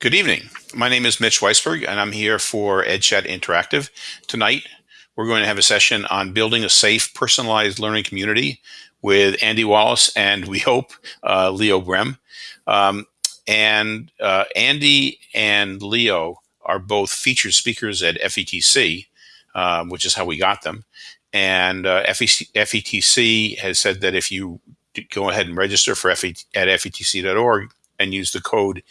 Good evening. My name is Mitch Weisburgh, and I'm here for EdChat Interactive. Tonight, we're going to have a session on building a safe, personalized learning community with Andy Wallace and we hope uh, Leo Brehm. Um, and uh, Andy and Leo are both featured speakers at FETC, um, which is how we got them. And uh, FETC has said that if you go ahead and register for FET at FETC.org and use the code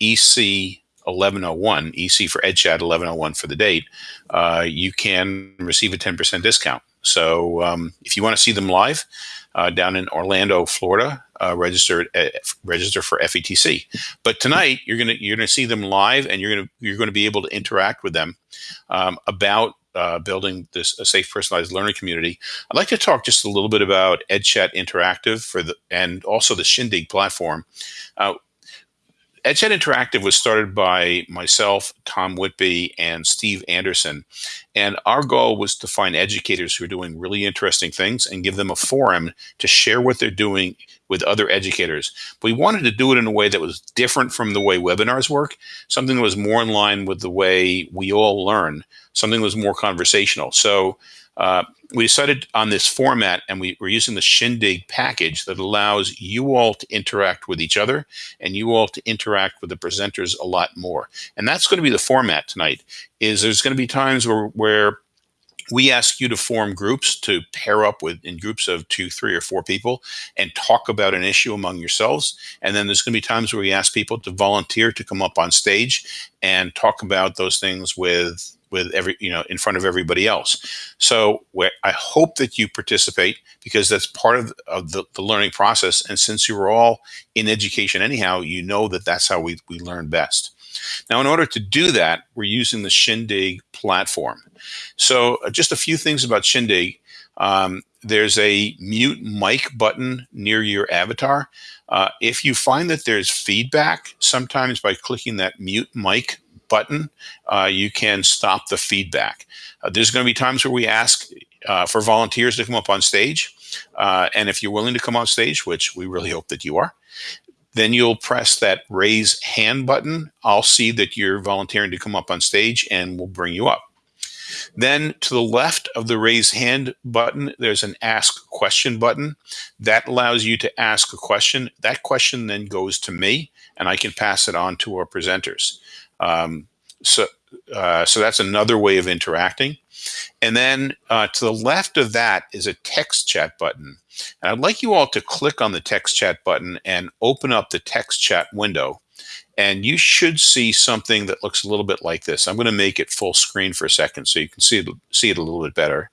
EC 1101, EC for EdChat 1101 for the date, uh, you can receive a 10% discount. So um, if you want to see them live uh, down in Orlando, Florida, uh, register register for FETC. But tonight you're gonna you're gonna see them live, and you're gonna you're gonna be able to interact with them um, about uh, building this a safe personalized learning community. I'd like to talk just a little bit about EdChat Interactive for the and also the Shindig platform. Uh, EdChat Interactive was started by myself, Tom Whitby, and Steve Anderson. And our goal was to find educators who are doing really interesting things and give them a forum to share what they're doing with other educators. We wanted to do it in a way that was different from the way webinars work, something that was more in line with the way we all learn, something that was more conversational. So uh, we decided on this format and we, we're using the Shindig package that allows you all to interact with each other and you all to interact with the presenters a lot more. And that's going to be the format tonight is there's going to be times where, where we ask you to form groups to pair up with in groups of two, three, or four people and talk about an issue among yourselves. And then there's going to be times where we ask people to volunteer to come up on stage and talk about those things with with every you know in front of everybody else. So i hope that you participate because that's part of, of the, the, learning process. And since you're all in education anyhow you know that that's how we, we learn best. Now in order to do that we're using the shindig platform. So uh, just a few things about shindig. Um, there's a mute mic button near your avatar. Uh, if you find that there's feedback sometimes by clicking that mute mic button, uh, you can stop the feedback. Uh, there's going to be times where we ask uh, for volunteers to come up on stage. Uh, and if you're willing to come on stage, which we really hope that you are, then you'll press that raise hand button. I'll see that you're volunteering to come up on stage and we'll bring you up. Then to the left of the raise hand button, there's an ask question button. That allows you to ask a question. That question then goes to me and I can pass it on to our presenters. Um, so, uh, so that's another way of interacting. And then uh, to the left of that is a text chat button. And I'd like you all to click on the text chat button and open up the text chat window. And you should see something that looks a little bit like this. I'm going to make it full screen for a second so you can see it, see it a little bit better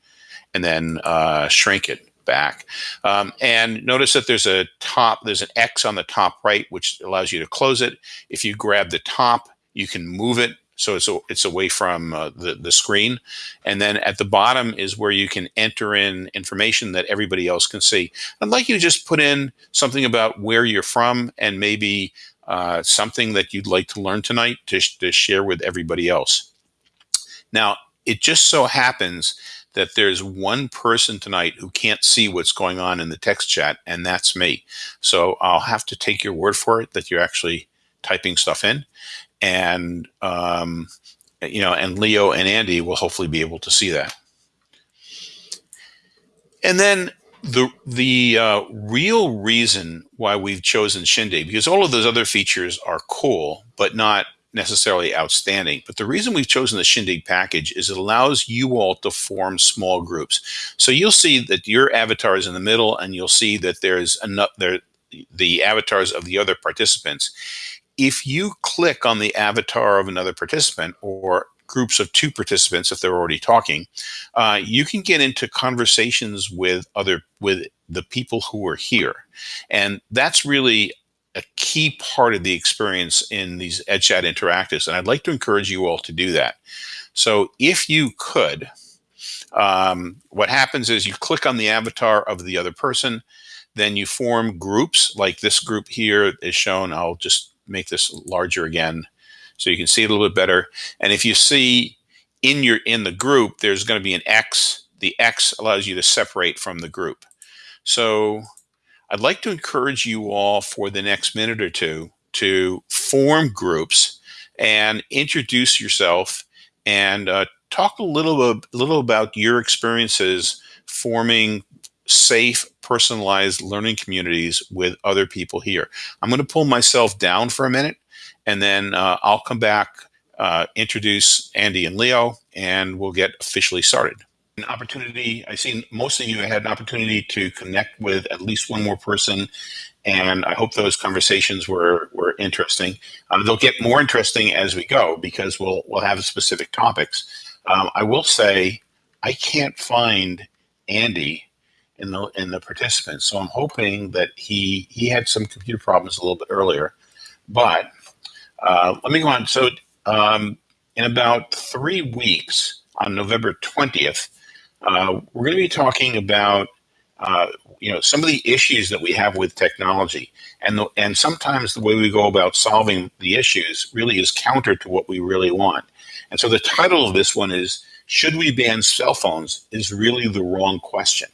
and then uh, shrink it back. Um, and notice that there's a top, there's an X on the top right, which allows you to close it. If you grab the top, you can move it so it's, it's away from uh, the, the screen. And then at the bottom is where you can enter in information that everybody else can see. I'd like you to just put in something about where you're from and maybe uh, something that you'd like to learn tonight to, to share with everybody else. Now, it just so happens that there's one person tonight who can't see what's going on in the text chat, and that's me. So I'll have to take your word for it that you're actually typing stuff in and um, you know, and Leo and Andy will hopefully be able to see that. And then the the uh, real reason why we've chosen Shindig, because all of those other features are cool, but not necessarily outstanding. But the reason we've chosen the Shindig package is it allows you all to form small groups. So you'll see that your avatar is in the middle, and you'll see that there's another there, the avatars of the other participants if you click on the avatar of another participant or groups of two participants if they're already talking uh, you can get into conversations with other with the people who are here. And that's really a key part of the experience in these EdChat interactives and I'd like to encourage you all to do that. So if you could um, what happens is you click on the avatar of the other person then you form groups like this group here is shown. I'll just make this larger again so you can see it a little bit better. And if you see in your in the group, there's going to be an X. The X allows you to separate from the group. So I'd like to encourage you all for the next minute or two to form groups and introduce yourself and uh, talk a little, a little about your experiences forming safe, personalized learning communities with other people here. I'm going to pull myself down for a minute, and then uh, I'll come back, uh, introduce Andy and Leo, and we'll get officially started. An opportunity, I see most of you had an opportunity to connect with at least one more person, and I hope those conversations were, were interesting. Um, they'll get more interesting as we go because we'll, we'll have specific topics. Um, I will say I can't find Andy in the in the participants. So I'm hoping that he he had some computer problems a little bit earlier. But uh, let me go on. So um, in about three weeks, on November 20th, uh, we're going to be talking about uh, you know some of the issues that we have with technology, and the, and sometimes the way we go about solving the issues really is counter to what we really want. And so the title of this one is "Should we ban cell phones?" is really the wrong question.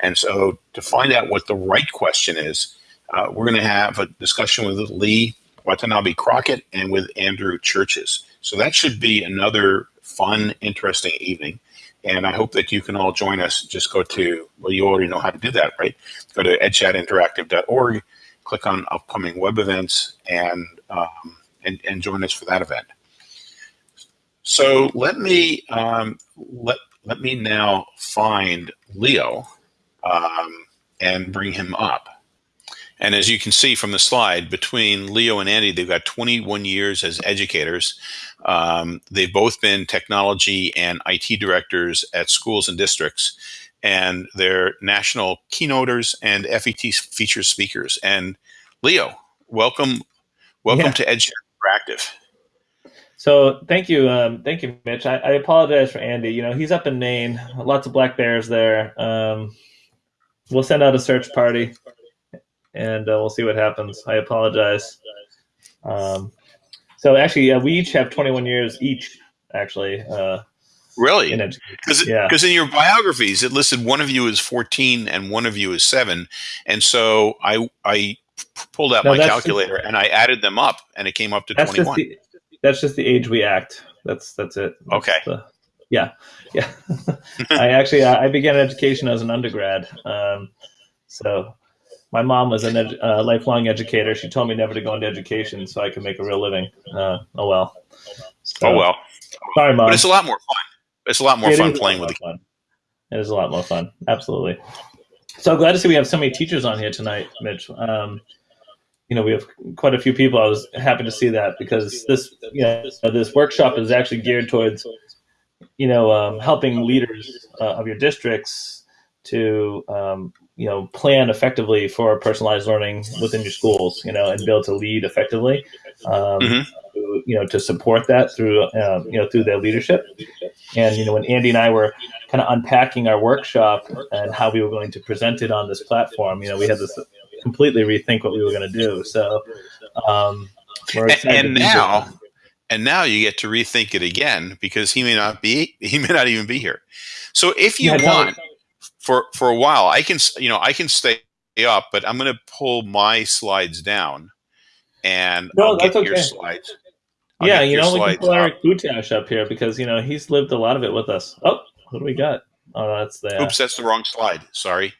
And so to find out what the right question is, uh, we're going to have a discussion with Lee Watanabe Crockett and with Andrew Churches. So that should be another fun, interesting evening. And I hope that you can all join us. Just go to, well, you already know how to do that, right? Go to edchatinteractive.org, click on upcoming web events, and, um, and, and join us for that event. So let me, um, let, let me now find Leo um, and bring him up. And as you can see from the slide, between Leo and Andy, they've got 21 years as educators. Um, they've both been technology and IT directors at schools and districts, and they're national keynoters and FET feature speakers. And Leo, welcome, welcome yeah. to Edge Interactive. So thank you, um, thank you, Mitch. I, I, apologize for Andy. You know he's up in Maine, lots of black bears there. Um, we'll send out a search party, and uh, we'll see what happens. I apologize. Um, so actually, uh, we each have 21 years each. Actually, uh, really, because yeah. because in your biographies it listed one of you is 14 and one of you is seven, and so I I pulled out no, my calculator and I added them up, and it came up to that's 21. Just the, that's just the age we act. That's that's it. Okay. That's the, yeah, yeah. I actually I began education as an undergrad. Um, so my mom was a uh, lifelong educator. She told me never to go into education so I could make a real living. Uh, oh well. So, oh well. Sorry, mom. But it's a lot more fun. It's a lot more it fun playing with the fun. It is a lot more fun. Absolutely. So glad to see we have so many teachers on here tonight, Mitch. Um, you know, we have quite a few people. I was happy to see that because this, you know, this workshop is actually geared towards you know, um, helping leaders uh, of your districts to, um, you know, plan effectively for personalized learning within your schools, you know, and be able to lead effectively, um, mm-hmm. to, you know, to support that through, uh, you know, through their leadership. And, you know, when Andy and I were kind of unpacking our workshop and how we were going to present it on this platform, you know, we had to completely rethink what we were going to do. So, um, we're excited and now, and now you get to rethink it again because he may not be he may not even be here. So if you yeah, want for for a while i can you know i can stay up but i'm going to pull my slides down and no, I'll get okay. your slides. I'll yeah you know we can pull Eric Butash up here because you know he's lived a lot of it with us. Oh what do we got? Oh that's the oops that's the wrong slide. Sorry.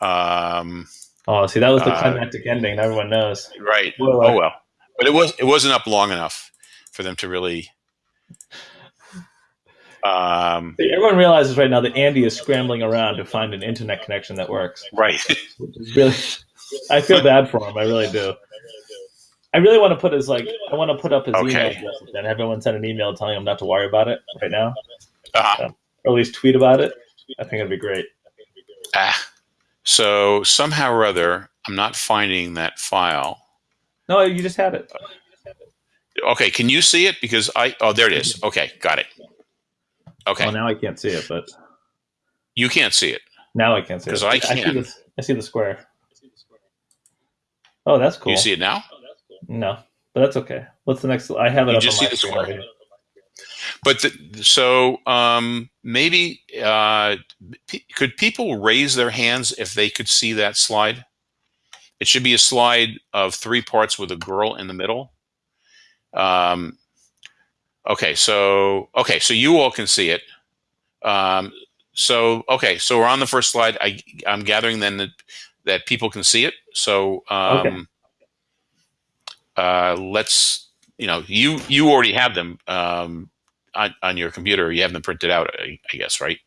Um oh see that was the uh, climactic uh, ending. Everyone knows. right. Well, oh well. But it was it wasn't up long enough for them to really. Um, Everyone realizes right now that Andy is scrambling around to find an internet connection that works. Right. really, I feel bad for him. I really do. I really want to put his like I want to put up his okay. email address and everyone send an email telling him not to worry about it right now, uh-huh. or at least tweet about it. I think it'd be great. Ah, so somehow or other, I'm not finding that file. No, you just had it. Okay, can you see it? Because I oh there it is. Okay, got it. Okay. Well, now I can't see it, but you can't see it. Now I can't see it. Because I can. I see, the, I see the square. Oh, that's cool. You see it now? No, but that's okay. What's the next? I have it. You just see the square. But the, so um, maybe uh, could people raise their hands if they could see that slide? It should be a slide of three parts with a girl in the middle. Um, Okay, so okay, so you all can see it. Um, so okay, so we're on the first slide. I, I'm gathering then that that people can see it. So um, Okay. uh, let's you know you you already have them um, on on your computer. You have them printed out, I, I guess, right?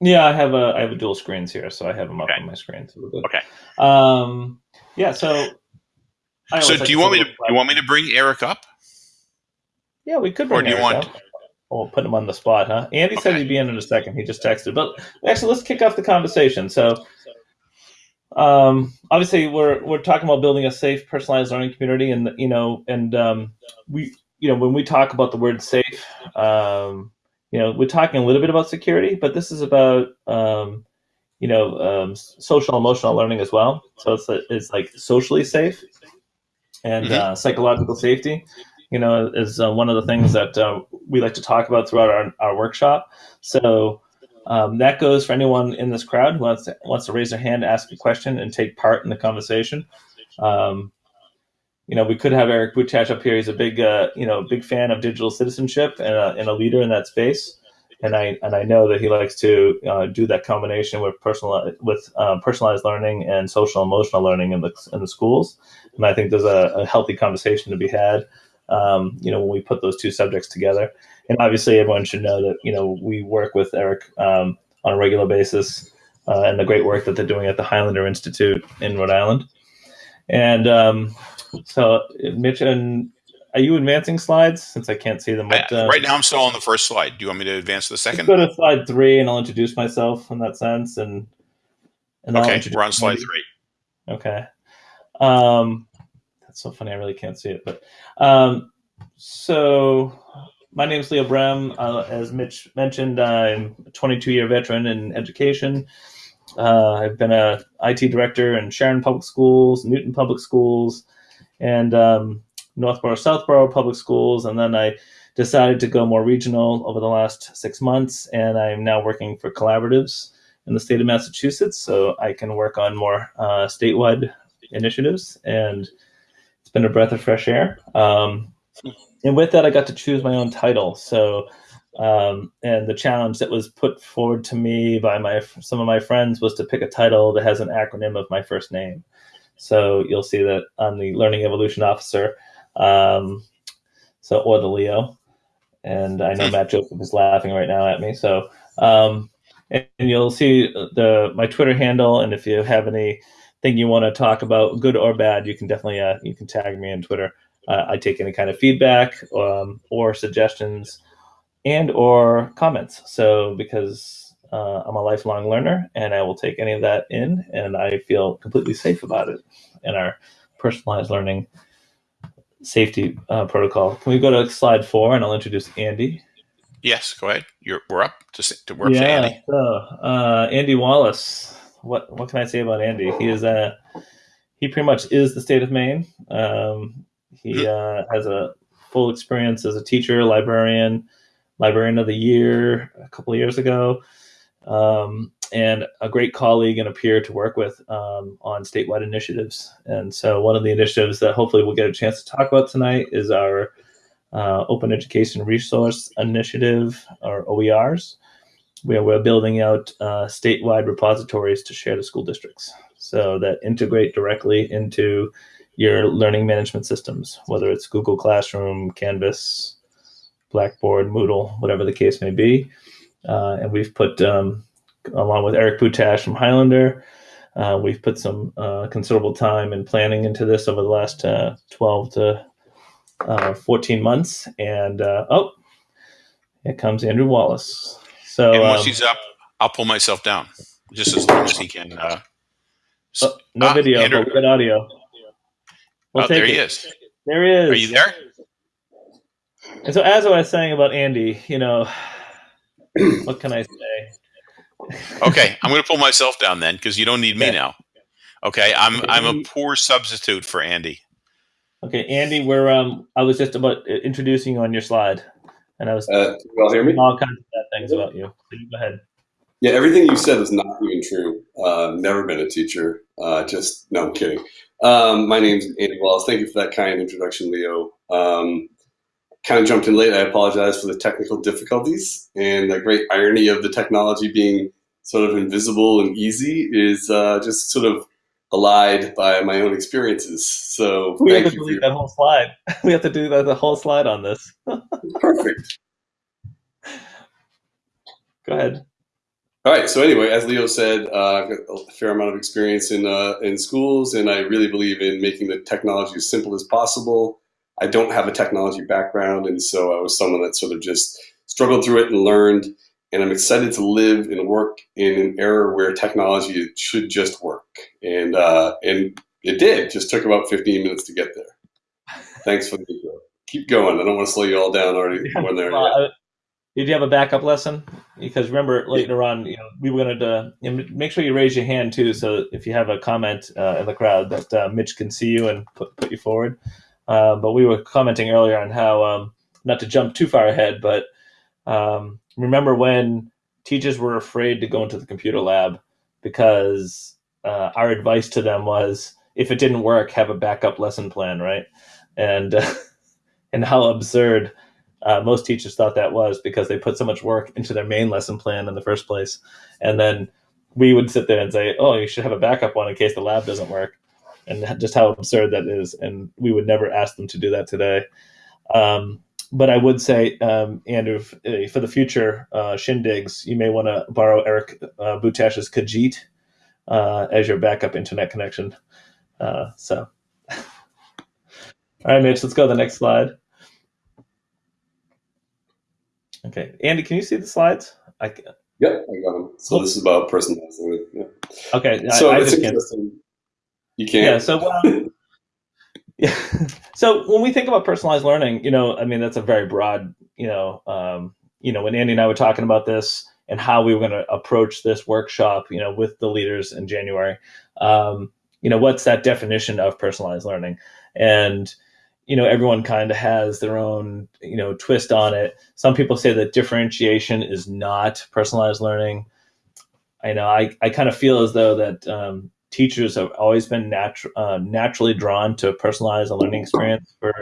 Yeah, I have a I have a dual screens here, so I have them up Okay. on my screen. So we're good. Okay. Um, yeah. So. So like do you want me to you want me to bring Eric up? Yeah, we could. Or Bring do you want- up. Oh, put him on the spot, huh? Andy said he'd be in in a second. He just texted. But actually, let's kick off the conversation. So, um, obviously, we're we're talking about building a safe, personalized learning community, and you know, and um, we, you know, when we talk about the word safe, um, you know, we're talking a little bit about security, but this is about um, you know, um, social emotional learning as well. So it's it's like socially safe and Mhm. uh, psychological safety you know, is uh, one of the things that uh, we like to talk about throughout our, our workshop. So um, that goes for anyone in this crowd who wants to, wants to raise their hand, ask a question, and take part in the conversation. Um, you know, we could have Eric Butash up here. He's a big, uh, you know, big fan of digital citizenship and a, and a leader in that space. And I and I know that he likes to uh, do that combination with personal with uh, personalized learning and social emotional learning in the in the schools. And I think there's a, a healthy conversation to be had um, you know, when we put those two subjects together. And obviously, everyone should know that, you know, we work with Eric um, on a regular basis uh, and the great work that they're doing at the Highlander Institute in Rhode Island. And um, so, Mitch, and are you advancing slides since I can't see them? But, uh, right now, I'm still on the first slide. Do you want me to advance to the second? go to slide three, and I'll introduce myself in that sense. And, and I'll Okay, we're on slide Andy. three. Okay. Um, that's so funny. I really can't see it. But um, so my name is Leo Brehm. Uh, as Mitch mentioned, I'm a 22 year veteran in education. Uh, I've been a IT director in Sharon Public Schools, Newton Public Schools, and um, Northborough Southborough Public Schools, and then I decided to go more regional over the last six months, and I'm now working for collaboratives in the state of Massachusetts, so I can work on more uh, statewide initiatives, and it's been a breath of fresh air. Um, and with that, I got to choose my own title. So, um, and the challenge that was put forward to me by my some of my friends was to pick a title that has an acronym of my first name. So you'll see that I'm the Learning Evolution Officer, um, so or the Leo, and I know Matt Joseph is laughing right now at me. So, um, and, and you'll see the my Twitter handle, and if you have anything you want to talk about, good or bad, you can definitely uh, you can tag me on Twitter. Uh, I take any kind of feedback um, or suggestions and or comments. So because uh, I'm a lifelong learner and I will take any of that in, and I feel completely safe about it in our personalized learning safety uh, protocol. Can we go to slide four and I'll introduce Andy. Yes, go ahead. You're we're up to to work to Andy. So uh, Andy Wallace. What what can I say about Andy? He is a he pretty much is the state of Maine. Um, he uh, has a full experience as a teacher, librarian, librarian of the year a couple of years ago, um, and a great colleague and a peer to work with um, on statewide initiatives. And so, one of the initiatives that hopefully we'll get a chance to talk about tonight is our uh, Open Education Resource Initiative, or OERs, where we're building out uh, statewide repositories to share to school districts so that integrate directly into your learning management systems, whether it's Google Classroom, Canvas, Blackboard, Moodle, whatever the case may be. Uh, and we've put, um, along with Eric Butash from Highlander, uh, we've put some uh, considerable time and planning into this over the last uh, 12 to uh, 14 months. And uh, oh, here comes Andrew Wallace. So and once um, he's up, I'll pull myself down just as long as he can. Uh, oh, no Ah, video, Andrew. but got audio. We'll oh, there he it. is. There he is. Are you there? And so, as I was saying about Andy, you know, what can I say? Okay, I'm going to pull myself down then because you don't need me Okay. now. Okay, I'm I'm a poor substitute for Andy. Okay, Andy, we're um, I was just about uh, introducing you on your slide, and I was Uh, all hear me? all kinds of bad things about you. So you go ahead. Yeah, everything you said is not even true. Uh, never been a teacher. Uh, just no, I'm kidding. Um, my name's Andy Wallace. Thank you for that kind introduction, Leo. Um, kind of jumped in late. I apologize for the technical difficulties and the great irony of the technology being sort of invisible and easy is uh, just sort of allied by my own experiences. So we have to delete For that whole slide. We have to do the, the whole slide on this. Perfect. Go ahead. All right. So anyway, as Leo said, uh, I've got a fair amount of experience in uh, in schools, and I really believe in making the technology as simple as possible. I don't have a technology background, and so I was someone that sort of just struggled through it and learned. And I'm excited to live and work in an era where technology should just work, and uh, and it did. Just took about 15 minutes to get there. Thanks for the intro. Keep going. I don't want to slow you all down already when they're uh, did you have a backup lesson? Because remember later on, you know, we were going to you know, make sure you raise your hand too, so if you have a comment uh, in the crowd, that uh, Mitch can see you and put, put you forward. Uh, but we were commenting earlier on how, um, not to jump too far ahead, but um, remember when teachers were afraid to go into the computer lab because uh, our advice to them was, if it didn't work, have a backup lesson plan, right? And and how absurd uh, most teachers thought that was because they put so much work into their main lesson plan in the first place, and then we would sit there and say, "Oh, you should have a backup one in case the lab doesn't work," and just how absurd that is. And we would never ask them to do that today. Um, but I would say, um, Andrew, f- for the future uh, shindigs, you may want to borrow Eric uh, Butash's Khajiit uh, as your backup internet connection. Uh, so, all right, Mitch, let's go to the next slide. Okay, Andy, can you see the slides? I, ca- Yep, I got them. So this is about personalizing. Yeah. okay, So I it's just can't. interesting. You can't. Yeah. So, um, yeah. So when we think about personalized learning, you know, I mean, that's a very broad, you know, um, you know, when Andy and I were talking about this and how we were going to approach this workshop, you know, with the leaders in January, um, you know, what's that definition of personalized learning? And you know, everyone kind of has their own, you know, twist on it. Some people say that differentiation is not personalized learning. I know I, I kind of feel as though that um, teachers have always been natu- uh, naturally drawn to personalize a learning experience for,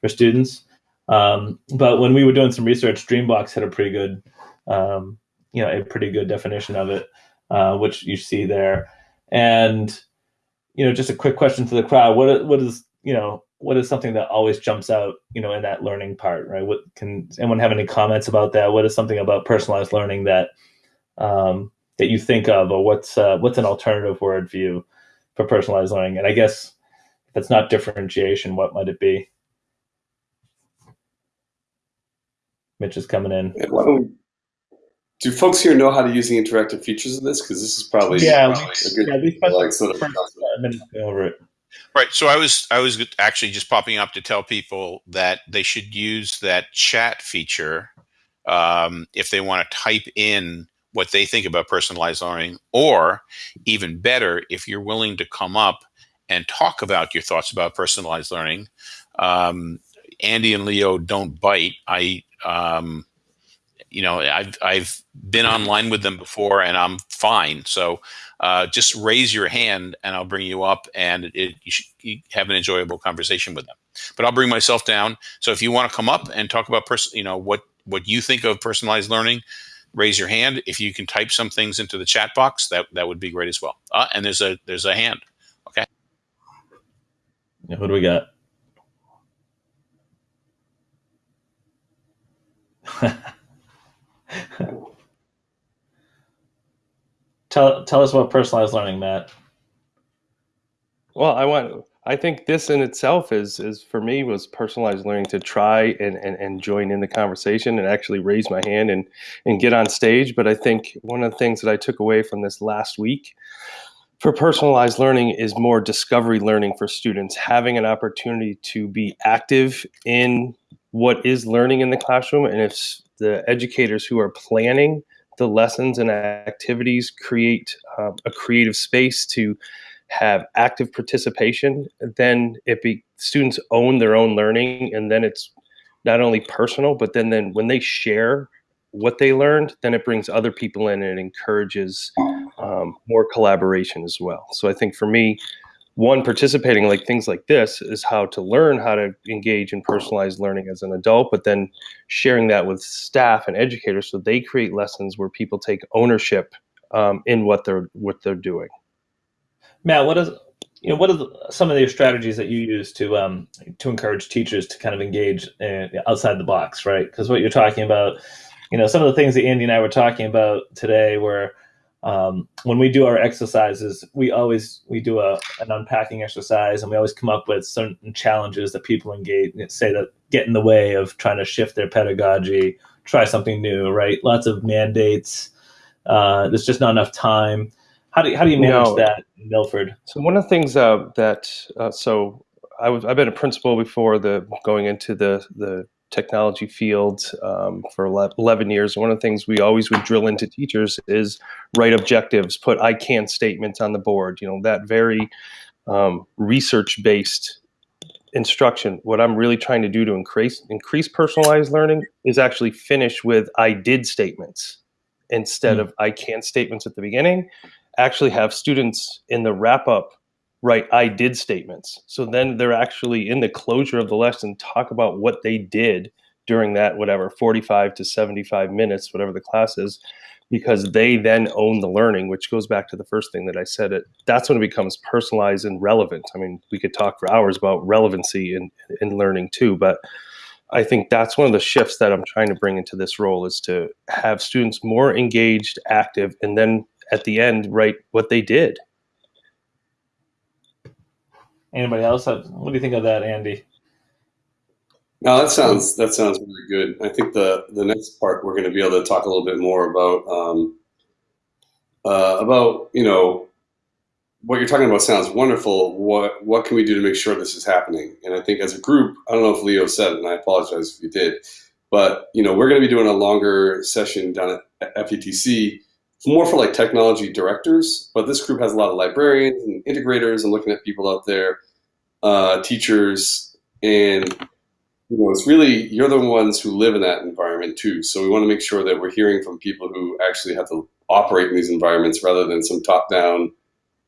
for students. Um, but when we were doing some research, Dreambox had a pretty good, um, you know, a pretty good definition of it, uh, which you see there. And, you know, just a quick question to the crowd: what what is you know what is something that always jumps out, you know, in that learning part, right? What can anyone have any comments about that? What is something about personalized learning that um, that you think of, or what's uh, what's an alternative word for you for personalized learning? And I guess if it's not differentiation, what might it be? Mitch is coming in. Yeah, don't we, do folks here know how to use the interactive features of this? Because this is probably Yeah, a good yeah, we like sort of the first over it. Right. So I was I was actually just popping up to tell people that they should use that chat feature um, if they want to type in what they think about personalized learning, or even better, if you're willing to come up and talk about your thoughts about personalized learning. Um, Andy and Leo don't bite. I um, you know I've I've been online with them before and I'm fine. So uh, just raise your hand and I'll bring you up and it, you should have an enjoyable conversation with them. But I'll bring myself down. So if you want to come up and talk about person, you know what what you think of personalized learning, raise your hand. If you can type some things into the chat box, that that would be great as well. Uh, and there's a there's a hand. Yeah, Who do we got? tell tell us about personalized learning, Matt. Well, I want. I think this in itself is is for me was personalized learning to try and, and, and join in the conversation and actually raise my hand and and get on stage. But I think one of the things that I took away from this last week for personalized learning is more discovery learning for students, having an opportunity to be active in what is learning in the classroom, and if the educators who are planning the lessons and activities create uh, a creative space to have active participation, then it be students own their own learning, and then it's not only personal, but then then when they share what they learned, then it brings other people in and encourages um, more collaboration as well. So I think for me, one participating like things like this is how to learn how to engage in personalized learning as an adult but then sharing that with staff and educators so they create lessons where people take ownership um, in what they're what they're doing matt what is you know what are some of the strategies that you use to um, to encourage teachers to kind of engage uh, outside the box right because what you're talking about you know some of the things that andy and i were talking about today were um, when we do our exercises, we always we do a an unpacking exercise, and we always come up with certain challenges that people engage say that get in the way of trying to shift their pedagogy, try something new. Right? Lots of mandates. Uh, there's just not enough time. How do you, how do you manage no. that, Milford? So one of the things uh, that uh, so I was I've been a principal before the going into the the technology field um, for 11 years. One of the things we always would drill into teachers is write objectives, put I can statements on the board, you know, that very um, research based instruction. What I'm really trying to do to increase, increase personalized learning is actually finish with I did statements instead mm. of I can statements at the beginning. Actually, have students in the wrap up write I did statements. So then they're actually in the closure of the lesson talk about what they did during that whatever 45 to 75 minutes whatever the class is because they then own the learning which goes back to the first thing that I said it that's when it becomes personalized and relevant. I mean, we could talk for hours about relevancy in in learning too, but I think that's one of the shifts that I'm trying to bring into this role is to have students more engaged, active, and then at the end write what they did Anybody else? What do you think of that, Andy? No, that sounds that sounds really good. I think the the next part we're going to be able to talk a little bit more about um, uh, about you know what you're talking about sounds wonderful. What what can we do to make sure this is happening? And I think as a group, I don't know if Leo said it, and I apologize if you did, but you know we're going to be doing a longer session down at FETC more for like technology directors, but this group has a lot of librarians and integrators and looking at people out there, uh, teachers, and you know, it's really you're the ones who live in that environment too. So we want to make sure that we're hearing from people who actually have to operate in these environments rather than some top-down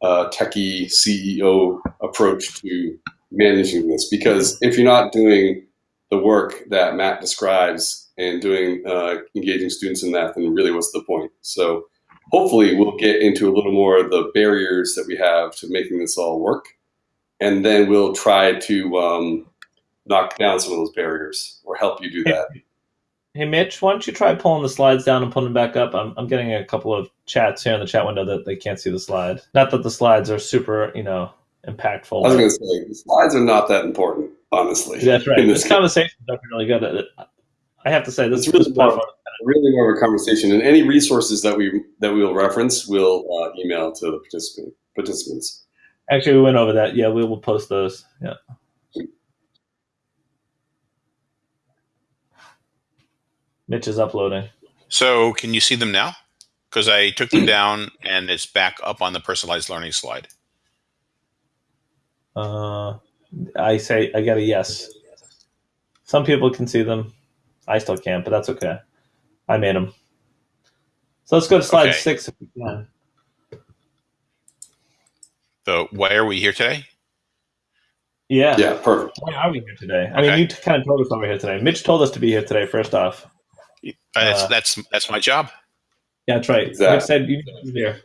uh, techie CEO approach to managing this. Because if you're not doing the work that Matt describes and doing uh, engaging students in that, then really what's the point? So hopefully we'll get into a little more of the barriers that we have to making this all work. And then we'll try to um, knock down some of those barriers or help you do that. Hey, Mitch, why don't you try pulling the slides down and pulling them back up? I'm, I'm getting a couple of chats here in the chat window that they can't see the slide. Not that the slides are super, you know, impactful. I was going to say, the slides are not that important, honestly. That's right. This, this conversation is really good. I have to say, this is really more, really more of a conversation. And any resources that we that we will reference, we'll uh, email to the participant participants. Actually, we went over that. Yeah, we will post those. Yeah. Mitch is uploading. So, can you see them now? Because I took them down and it's back up on the personalized learning slide. Uh, I say I got a yes. Some people can see them. I still can't, but that's okay. I made them. So let's go to slide okay. six if we can. So why are we here today? Yeah. Yeah, perfect. Why are we here today? I mean, you kind of told us why we're here today. Mitch told us to be here today, first off. Uh, that's, that's, that's my job. Yeah, that's right. Exactly. Mitch said you here.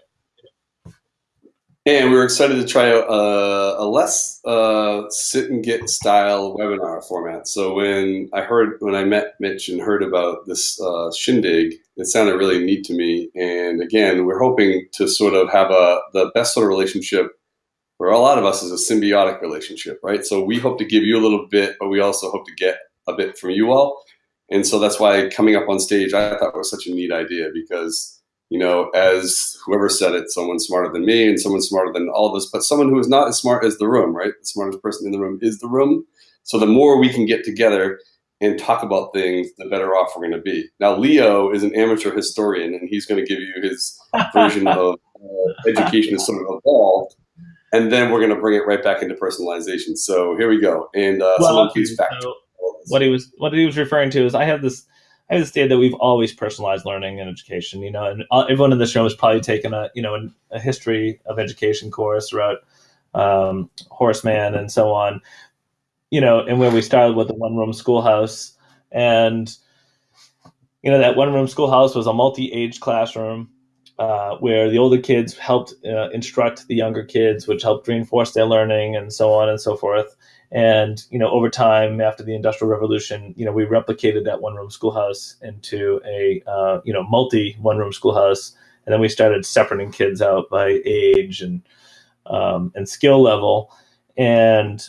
And we were excited to try a, a less uh, sit and get style webinar format. So when I heard, when I met Mitch and heard about this uh, shindig, it sounded really neat to me. And again, we're hoping to sort of have a the best sort of relationship where a lot of us is a symbiotic relationship, right? So we hope to give you a little bit, but we also hope to get a bit from you all. And so that's why coming up on stage, I thought was such a neat idea because you know, as whoever said it, someone smarter than me and someone smarter than all of us, but someone who is not as smart as the room, right? The smartest person in the room is the room. So the more we can get together and talk about things, the better off we're going to be. Now, Leo is an amateur historian, and he's going to give you his version of uh, education is sort of evolved, and then we're going to bring it right back into personalization. So here we go. And uh, well, someone please fact. So what he was what he was referring to is I have this I this idea that we've always personalized learning and education. You know, and everyone in the show has probably taken a you know a history of education course throughout um, Horace Mann, and so on. You know, and when we started with the one room schoolhouse, and you know that one room schoolhouse was a multi age classroom uh, where the older kids helped uh, instruct the younger kids, which helped reinforce their learning and so on and so forth. And you know, over time, after the Industrial Revolution, you know, we replicated that one-room schoolhouse into a uh, you know multi one-room schoolhouse, and then we started separating kids out by age and um, and skill level. And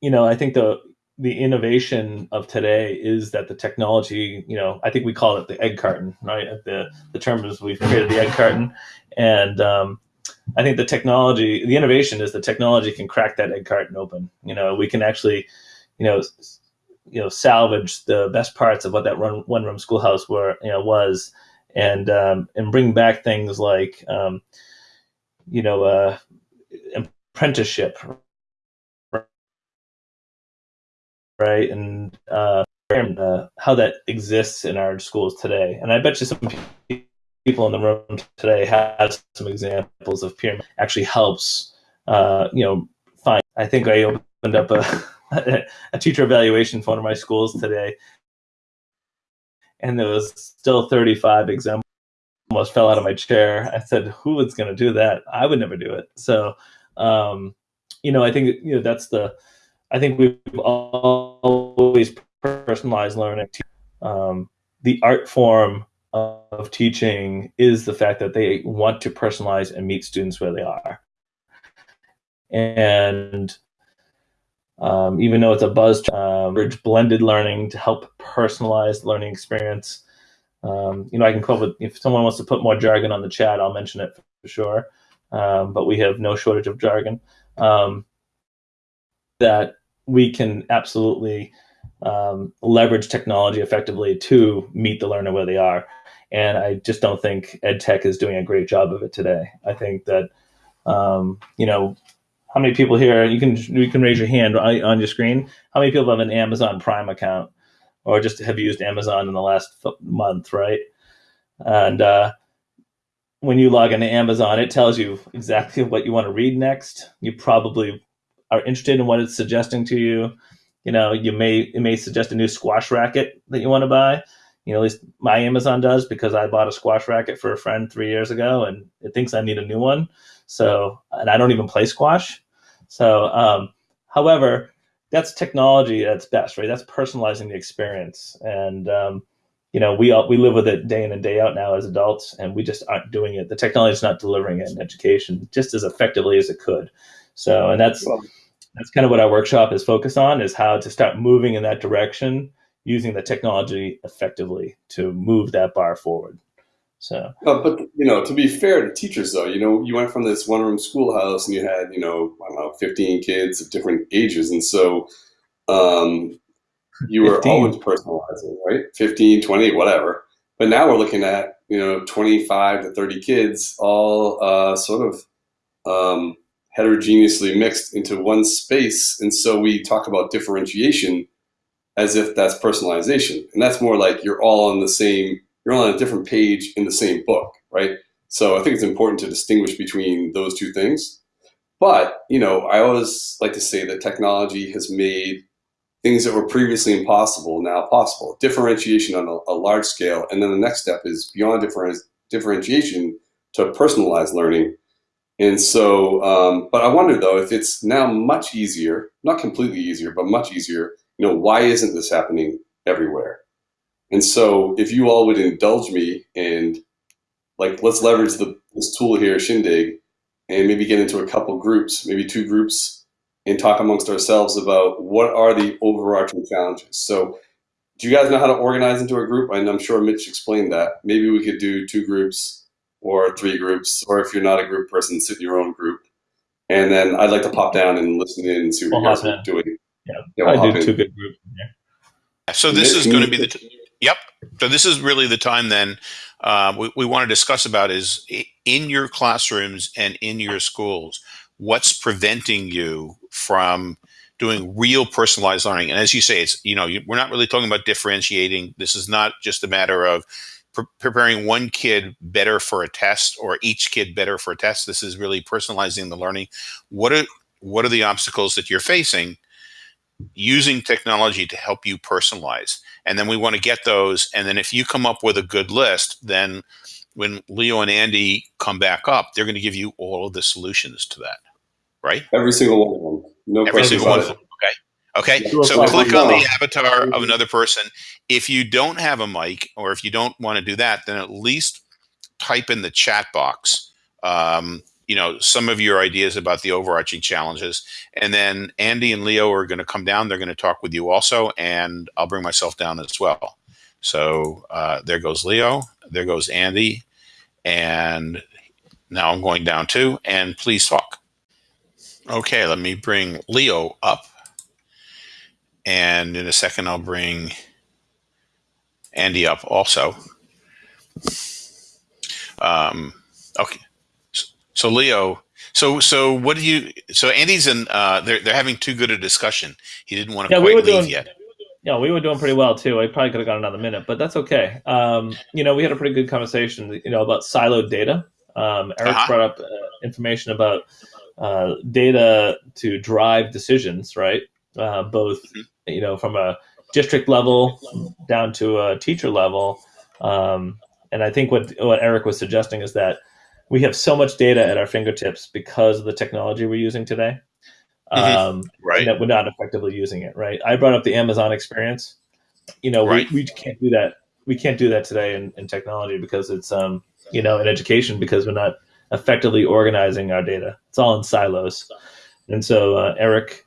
you know, I think the the innovation of today is that the technology, you know, I think we call it the egg carton, right? The the term is we've created the egg carton, and um, I think the technology, the innovation is the technology can crack that egg carton open. You know, we can actually, you know, you know, salvage the best parts of what that run, one room schoolhouse were, you know, was, and um, and bring back things like, um, you know, uh, apprenticeship, right? And uh, how that exists in our schools today. And I bet you some people in the room today had some examples of peer actually helps, uh, you know, find. I think I opened up a, a teacher evaluation for one of my schools today, and there was still 35 examples. Almost fell out of my chair. I said, "Who is going to do that? I would never do it." So, um, you know, I think you know that's the I think we've always personalized learning. Um, the art form of teaching is the fact that they want to personalize and meet students where they are. And um, even though it's a buzz, uh, blended learning to help personalize learning experience. Um, you know, I can come up with, if someone wants to put more jargon on the chat, I'll mention it for sure. Um, but we have no shortage of jargon. Um, that we can absolutely um, leverage technology effectively to meet the learner where they are. And I just don't think ed tech is doing a great job of it today. I think that, um, you know, how many people here, you can, you can raise your hand on, your screen. How many people have an Amazon Prime account or just have used Amazon in the last month, right? And uh, when you log into Amazon, it tells you exactly what you want to read next. You probably are interested in what it's suggesting to you. You know, you may it may suggest a new squash racket that you want to buy. You know, at least my Amazon does because I bought a squash racket for a friend three years ago, and it thinks I need a new one. So, and I don't even play squash. So, um, however, that's technology at its best, right? That's personalizing the experience, and um, you know, we all, we live with it day in and day out now as adults, and we just aren't doing it. The technology is not delivering it in education just as effectively as it could. So, and that's that's kind of what our workshop is focused on is how to start moving in that direction using the technology effectively to move that bar forward. So, uh, but you know, to be fair to teachers, though, you know, you went from this one-room schoolhouse and you had, you know, I don't know, fifteen kids of different ages, and so um, you were 15. always personalizing, right? 15, 20, whatever. But now we're looking at, you know, twenty-five to thirty kids, all uh, sort of um, heterogeneously mixed into one space. And so we talk about differentiation as if that's personalization. And that's more like you're all on the same, you're all on a different page in the same book, right? So I think it's important to distinguish between those two things. But, you know, I always like to say that technology has made things that were previously impossible now possible. Differentiation on a, a large scale. And then the next step is beyond different, differentiation to personalized learning and so, um, but I wonder though, if it's now much easier, not completely easier, but much easier, you know, why isn't this happening everywhere? And so if you all would indulge me and like, let's leverage the, this tool here, Shindig, and maybe get into a couple groups, maybe two groups, and talk amongst ourselves about what are the overarching challenges. So do you guys know how to organize into a group? And I'm sure Mitch explained that. Maybe we could do two groups or three groups, or if you're not a group person, sit in your own group. And then I'd like to pop down and listen in and see what we'll you guys are doing. Yeah, yeah we'll I do two good groups. Yeah. So this is going to be the yep. So this is really the time then uh, we, we want to discuss about is in your classrooms and in your schools, what's preventing you from doing real personalized learning? And as you say, it's you know we're not really talking about differentiating. This is not just a matter of pre- preparing one kid better for a test or each kid better for a test. This is really personalizing the learning. What are what are the obstacles that you're facing using technology to help you personalize? And then we want to get those. And then if you come up with a good list, then when Leo and Andy come back up, they're going to give you all of the solutions to that, right? Every single one of them. No Every question single one. about of it. them. Okay. So click on the avatar of another person. If you don't have a mic or if you don't want to do that, then at least type in the chat box. Um, you know some of your ideas about the overarching challenges, and then Andy and Leo are going to come down. They're going to talk with you also, and I'll bring myself down as well. So uh, there goes Leo. There goes Andy, and now I'm going down too. And please talk. Okay, let me bring Leo up. And in a second, I'll bring Andy up also. Um, okay. So Leo, so so what do you? So Andy's in. Uh, they're they're having too good a discussion. He didn't want to Yeah, quite we were leave doing- yet. Yeah, we were doing pretty well too. I probably could have got another minute, but that's okay. Um, you know, we had a pretty good conversation, you know, about siloed data. Um, Eric Uh-huh. brought up uh, information about uh, data to drive decisions, right? Uh, both, you know, from a district level down to a teacher level. Um, and I think what what Eric was suggesting is that we have so much data at our fingertips because of the technology we're using today. Mhm. Um, Right. that we're not effectively using it, right? I brought up the Amazon experience. You know, Right. we, we can't do that. We can't do that today in, in technology because it's, um, you know, in education because we're not effectively organizing our data. It's all in silos. And so uh, Eric,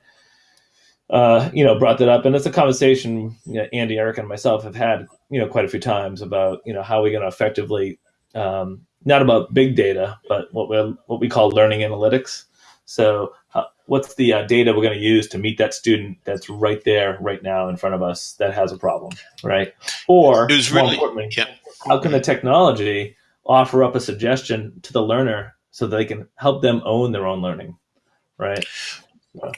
uh, you know, brought that up, and it's a conversation you know, Andy, Eric, and myself have had, you know, quite a few times about, you know, how we're going to effectively, um, not about big data, but what we what we call learning analytics. So, how, what's the uh, data we're going to use to meet that student that's right there, right now, in front of us that has a problem, right? Or, It was more really- importantly, yeah. how can the technology offer up a suggestion to the learner so that they can help them own their own learning, right?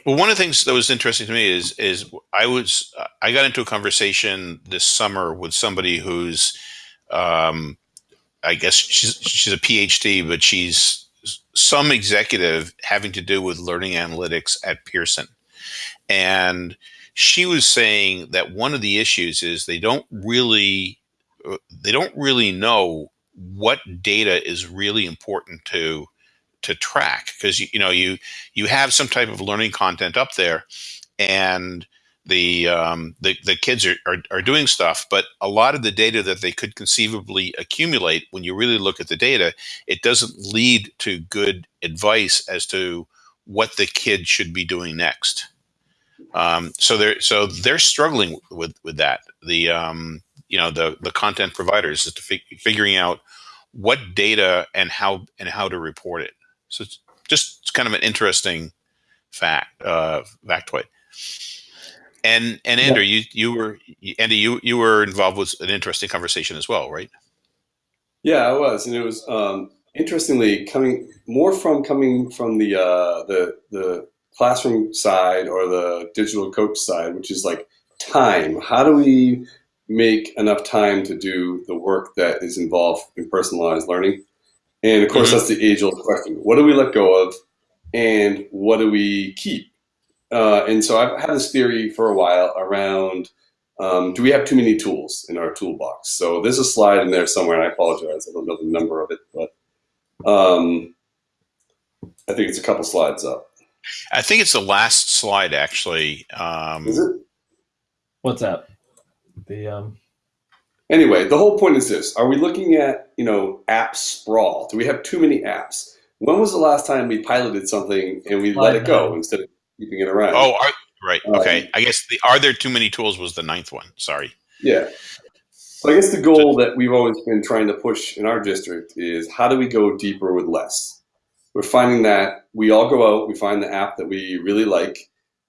Well, one of the things that was interesting to me is is I was I got into a conversation this summer with somebody who's, um, I guess she's she's a PhD, but she's some executive having to do with learning analytics at Pearson, and she was saying that one of the issues is they don't really uh, they don't really know what data is really important to to track because you, know you you have some type of learning content up there and the um, the, the kids are, are, are doing stuff but a lot of the data that they could conceivably accumulate when you really look at the data it doesn't lead to good advice as to what the kid should be doing next. Um, so they're so they're struggling with with that. The um, you know the the content providers is figuring out what data and how and how to report it so it's just kind of an interesting fact, uh, factoid. And and Andrew, you you were Andy, you you were involved with an interesting conversation as well, right? Yeah, I was, and it was um, interestingly coming more from coming from the uh, the the classroom side or the digital coach side, which is like time. How do we make enough time to do the work that is involved in personalized learning? And of course, Mhm. that's the age-old question: What do we let go of, and what do we keep? Uh, and so I've had this theory for a while around um, do we have too many tools in our toolbox? So there's a slide in there somewhere, and I apologize, I don't know the number of it, but um, I think it's a couple slides up. I think it's the last slide actually. Um, Is it? What's that? The um, Anyway, the whole point is this: Are we looking at you know app sprawl? Do we have too many apps? When was the last time we piloted something and we let it go instead of keeping it around? oh, are, right. Um, Okay. I guess the are there too many tools was the ninth one. Sorry. Yeah. So I guess the goal that we've always been trying to push in our district is how do we go deeper with less? We're finding that we all go out, we find the app that we really like,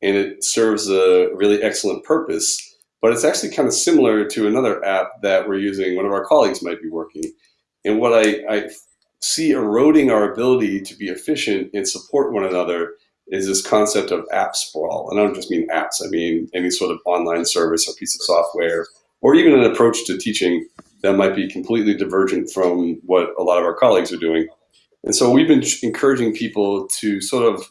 and it serves a really excellent purpose. But it's actually kind of similar to another app that we're using, one of our colleagues might be working. And what I, I see eroding our ability to be efficient and support one another is this concept of app sprawl. And I don't just mean apps, I mean any sort of online service or piece of software or even an approach to teaching that might be completely divergent from what a lot of our colleagues are doing. And so we've been encouraging people to sort of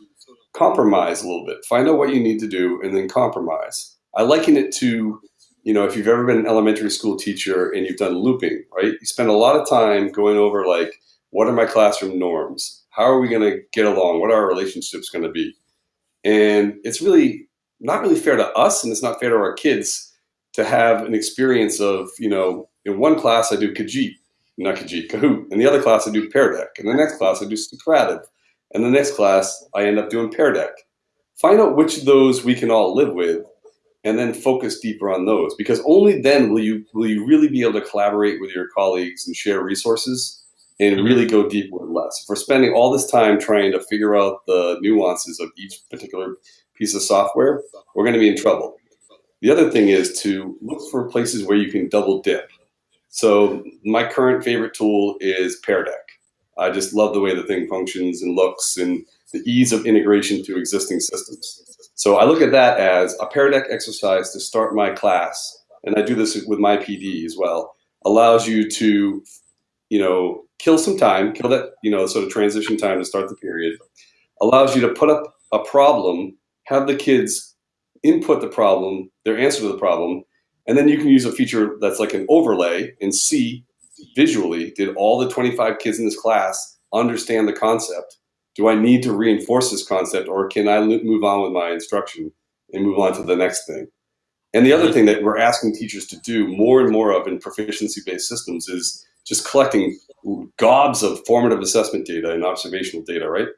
compromise a little bit, find out what you need to do, and then compromise. I liken it to, you know, if you've ever been an elementary school teacher and you've done looping, right? You spend a lot of time going over like, what are my classroom norms? How are we going to get along? What are our relationships going to be? And it's really not really fair to us, and it's not fair to our kids to have an experience of, you know, in one class I do Kajeet, not Kajeet, Kahoot. In the other class I do Pear Deck. In the next class I do Socrative. In the next class I end up doing Pear Deck. Find out which of those we can all live with and then focus deeper on those because only then will you will you really be able to collaborate with your colleagues and share resources and mm-hmm. really go deep with less. If we're spending all this time trying to figure out the nuances of each particular piece of software, we're going to be in trouble. The other thing is to look for places where you can double dip. So my current favorite tool is Pear Deck. I just love the way the thing functions and looks and the ease of integration to existing systems. So I look at that as a Pear Deck exercise to start my class, and I do this with my PD as well, allows you to, you know, kill some time, kill that, you know, sort of transition time to start the period, allows you to put up a problem, have the kids input the problem, their answer to the problem, and then you can use a feature that's like an overlay and see visually, did all the 25 kids in this class understand the concept? Do I need to reinforce this concept or can I move on with my instruction and move on to the next thing? And the other thing that we're asking teachers to do more and more of in proficiency-based systems is just collecting gobs of formative assessment data and observational data, right?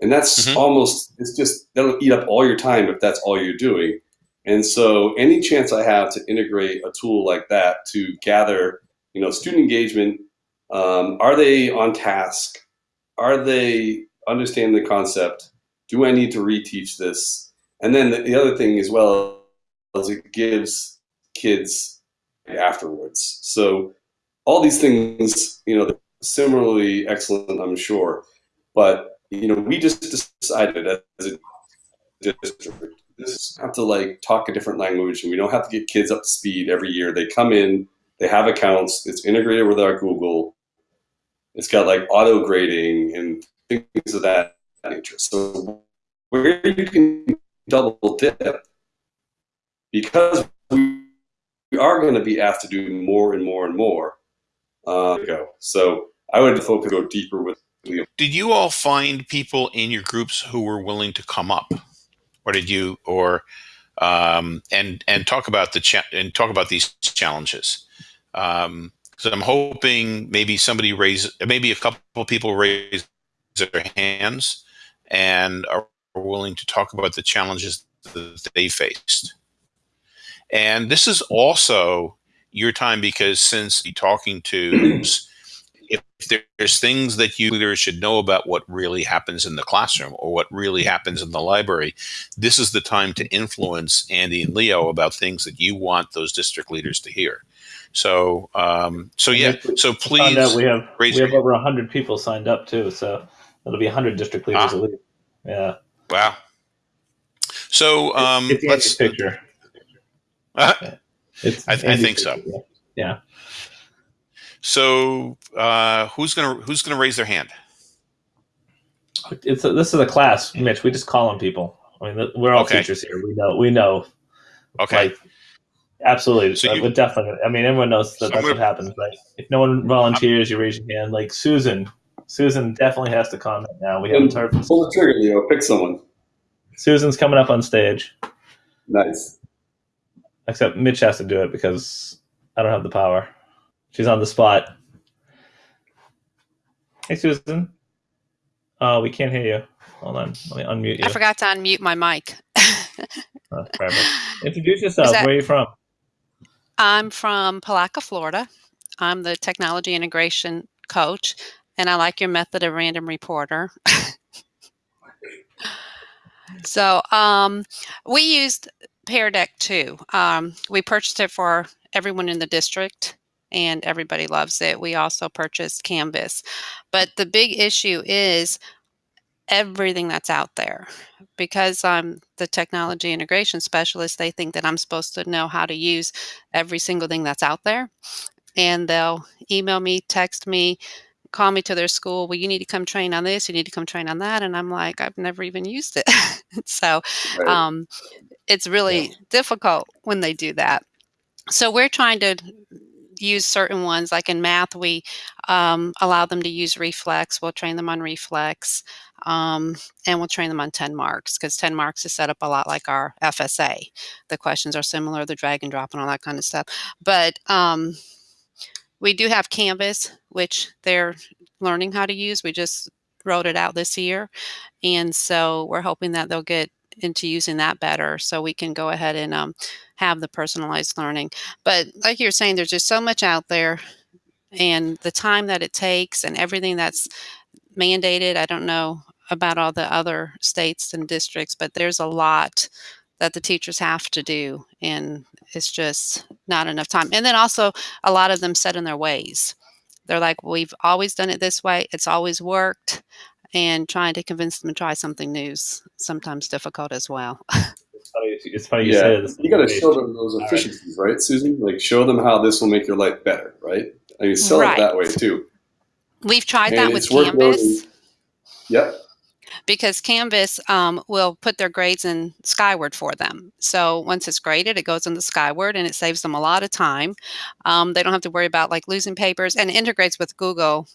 And that's mm -hmm. almost, it's just, that'll eat up all your time if that's all you're doing. And so any chance I have to integrate a tool like that to gather, you know, student engagement, um, are they on task? Are they understand the concept? Do I need to reteach this? And then the, the other thing as well is it gives kids afterwards. So all these things, you know, similarly excellent, I'm sure. But you know, we just decided as a district, this have to like talk a different language, and we don't have to get kids up to speed every year. They come in, they have accounts, it's integrated with our Google. It's got like auto grading and things of that nature. So where you can double dip, because we are going to be asked to do more and more and more, uh, go. So I would focus go deeper with. Did you all find people in your groups who were willing to come up, or did you, or um, and and talk about the and talk about these challenges? Um, so I'm hoping maybe somebody raise, maybe a couple people raise their hands and are willing to talk about the challenges that they faced. And this is also your time because since you're talking to if there's things that you leaders should know about what really happens in the classroom or what really happens in the library, this is the time to influence Andy and Leo about things that you want those district leaders to hear. So, um, so yeah, so please. we have we have over hundred people signed up too, so it'll be hundred district leaders ah. at least. Yeah. Wow. So um, it's let's picture. Uh, it's I, I think so. Yeah. So uh, who's gonna who's gonna raise their hand? It's a, this is a class, Mitch. We just call on people. I mean, we're all okay. teachers here. We know. We know. Okay. Like, absolutely. So you, but definitely. I mean, everyone knows that so that's gonna, what happens. Right? If no one volunteers, you raise your hand. Like Susan. Susan definitely has to comment now. We haven't heard from. Pull the trigger, Leo. Pick someone. Susan's coming up on stage. Nice. Except Mitch has to do it because I don't have the power. She's on the spot. Hey, Susan. Oh, we can't hear you. Hold on. Let me unmute you. I forgot to unmute my mic. oh, Introduce yourself. That, Where are you from? I'm from Palatka, Florida. I'm the technology integration coach, and I like your method of random reporter. so um, we used Pear Deck too. Um, we purchased it for everyone in the district and everybody loves it. We also purchased Canvas. But the big issue is everything that's out there. Because I'm the technology integration specialist, they think that I'm supposed to know how to use every single thing that's out there. and they'll email me, text me, call me to their school. Well, you need to come train on this. You need to come train on that. And I'm like, I've never even used it. so Right. um, it's really difficult when they do that. So we're trying to use certain ones. Like in math, we um, allow them to use reflex. We'll train them on reflex, um, and we'll train them on TenMarks because TenMarks is set up a lot like our FSA. The questions are similar, the drag and drop, and all that kind of stuff. But um, we do have Canvas, which they're learning how to use. We just wrote it out this year, and so we're hoping that they'll get into using that better so we can go ahead and um, have the personalized learning but like you're saying there's just so much out there and the time that it takes and everything that's mandated i don't know about all the other states and districts but there's a lot that the teachers have to do and it's just not enough time and then also a lot of them set in their ways they're like we've always done it this way it's always worked and trying to convince them to try something new is sometimes difficult as well It's funny, it's funny you yeah, say this. you got to show them those efficiencies, right, Susan? Like show them how this will make your life better, right? I mean, sell Right. it that way too. we've tried And that with canvas Yep. Because Canvas um, will put their grades in Skyward for them. So once it's graded, it goes into Skyward and it saves them a lot of time. Um, they don't have to worry about like losing papers and integrates with Google.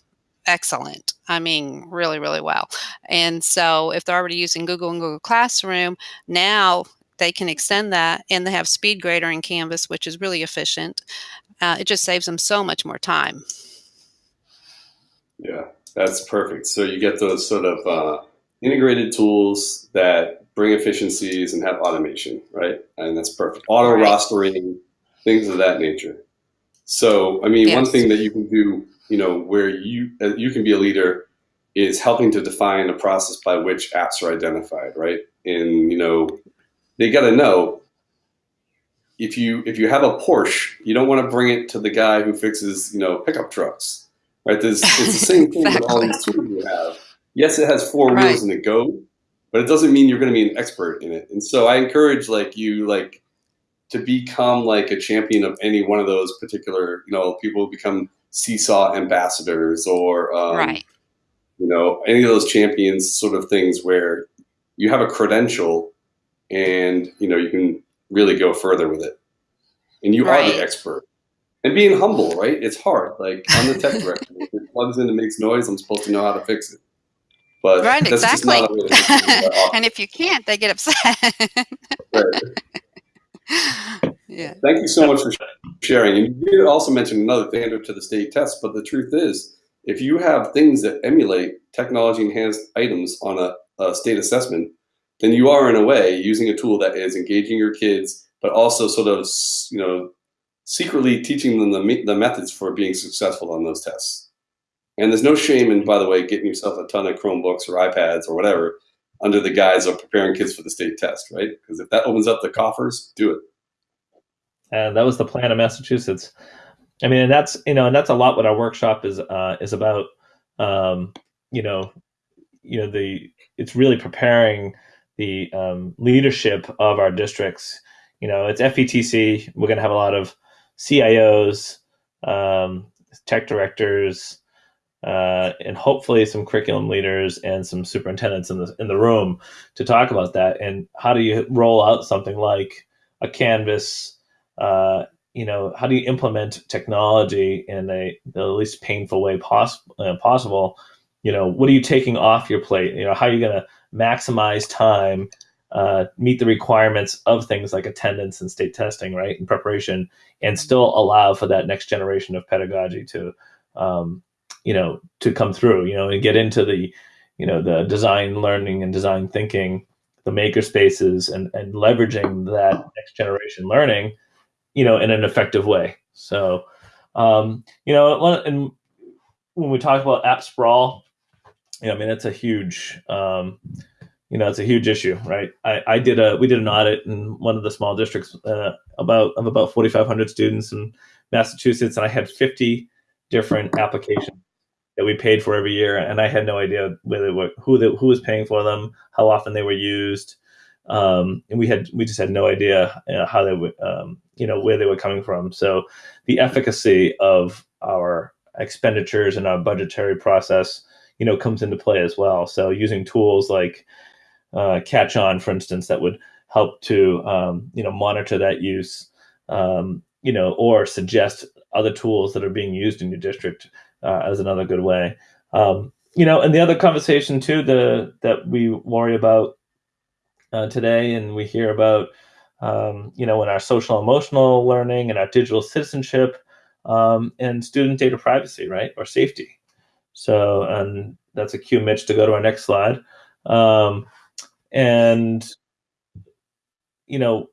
Excellent. I mean, really, really well. And so if they're already using Google and Google Classroom, now they can extend that and they have Speed Grader in Canvas, which is really efficient. Uh, it just saves them so much more time. Yeah, that's perfect. So you get those sort of uh, integrated tools that bring efficiencies and have automation, right? And that's perfect. Auto rostering, things of that nature. So, I mean, one thing that you can do, you know, where you uh, you can be a leader is helping to define a process by which apps are identified, right? And you know, they got to know if you if you have a Porsche, you don't want to bring it to the guy who fixes, you know, pickup trucks, right? There's, it's the same thing with all these tools you have. Yes, it has four Right. wheels and a go, but it doesn't mean you're going to be an expert in it. And so I encourage like you like to become like a champion of any one of those particular, you know, people who become seesaw ambassadors or um, right. you know, any of those champions sort of things where you have a credential and, you know, you can really go further with it. And you are the expert. And being humble, right? It's hard. Like I'm the tech director. if it plugs in and makes noise, I'm supposed to know how to fix it. But Right, exactly. not a way to fix things that often. and if you can't, they get upset. Right. yeah. Thank you so much for sharing. And you also mentioned another thing to the state test, but the truth is, if you have things that emulate technology enhanced items on a, a state assessment, then you are in a way using a tool that is engaging your kids, but also sort of you know secretly teaching them the, the methods for being successful on those tests. And there's no shame in, by the way, getting yourself a ton of Chromebooks or iPads or whatever under the guise of preparing kids for the state test, right? Because if that opens up the coffers, do it. and that was the plan of Massachusetts. I mean, and that's you know, and that's a lot what our workshop is uh, is about. Um, you know, you know the it's really preparing the um, leadership of our districts. You know, it's FETC. We're going to have a lot of CIOs, um, tech directors, uh, and hopefully some curriculum leaders and some superintendents in the in the room to talk about that and how do you roll out something like a Canvas uh, you know, how do you implement technology in a the least painful way poss- uh, possible? You know, what are you taking off your plate? You know, how are you going to maximize time, uh, meet the requirements of things like attendance and state testing, right, and preparation, and still allow for that next generation of pedagogy to, um, you know, to come through. You know, and get into the, you know, the design learning and design thinking, the maker spaces, and and leveraging that next generation learning you know, in an effective way. So, um, you know, and when we talk about app sprawl, you know, I mean, it's a huge, um, you know, it's a huge issue, right? I, I did a, we did an audit in one of the small districts uh, about of about 4,500 students in Massachusetts, and I had 50 different applications that we paid for every year, and I had no idea whether who the, who was paying for them, how often they were used, um, and we had we just had no idea you know, how they would um, you know where they were coming from. So the efficacy of our expenditures and our budgetary process you know comes into play as well. So using tools like uh, Catch On, for instance, that would help to um, you know monitor that use, um, you know, or suggest other tools that are being used in your district uh, as another good way. Um, you know, and the other conversation too, the that we worry about uh, today, and we hear about, um, you know, in our social emotional learning and our digital citizenship um, and student data privacy, right, or safety. So, and that's a cue, Mitch, to go to our next slide. Um, and you know,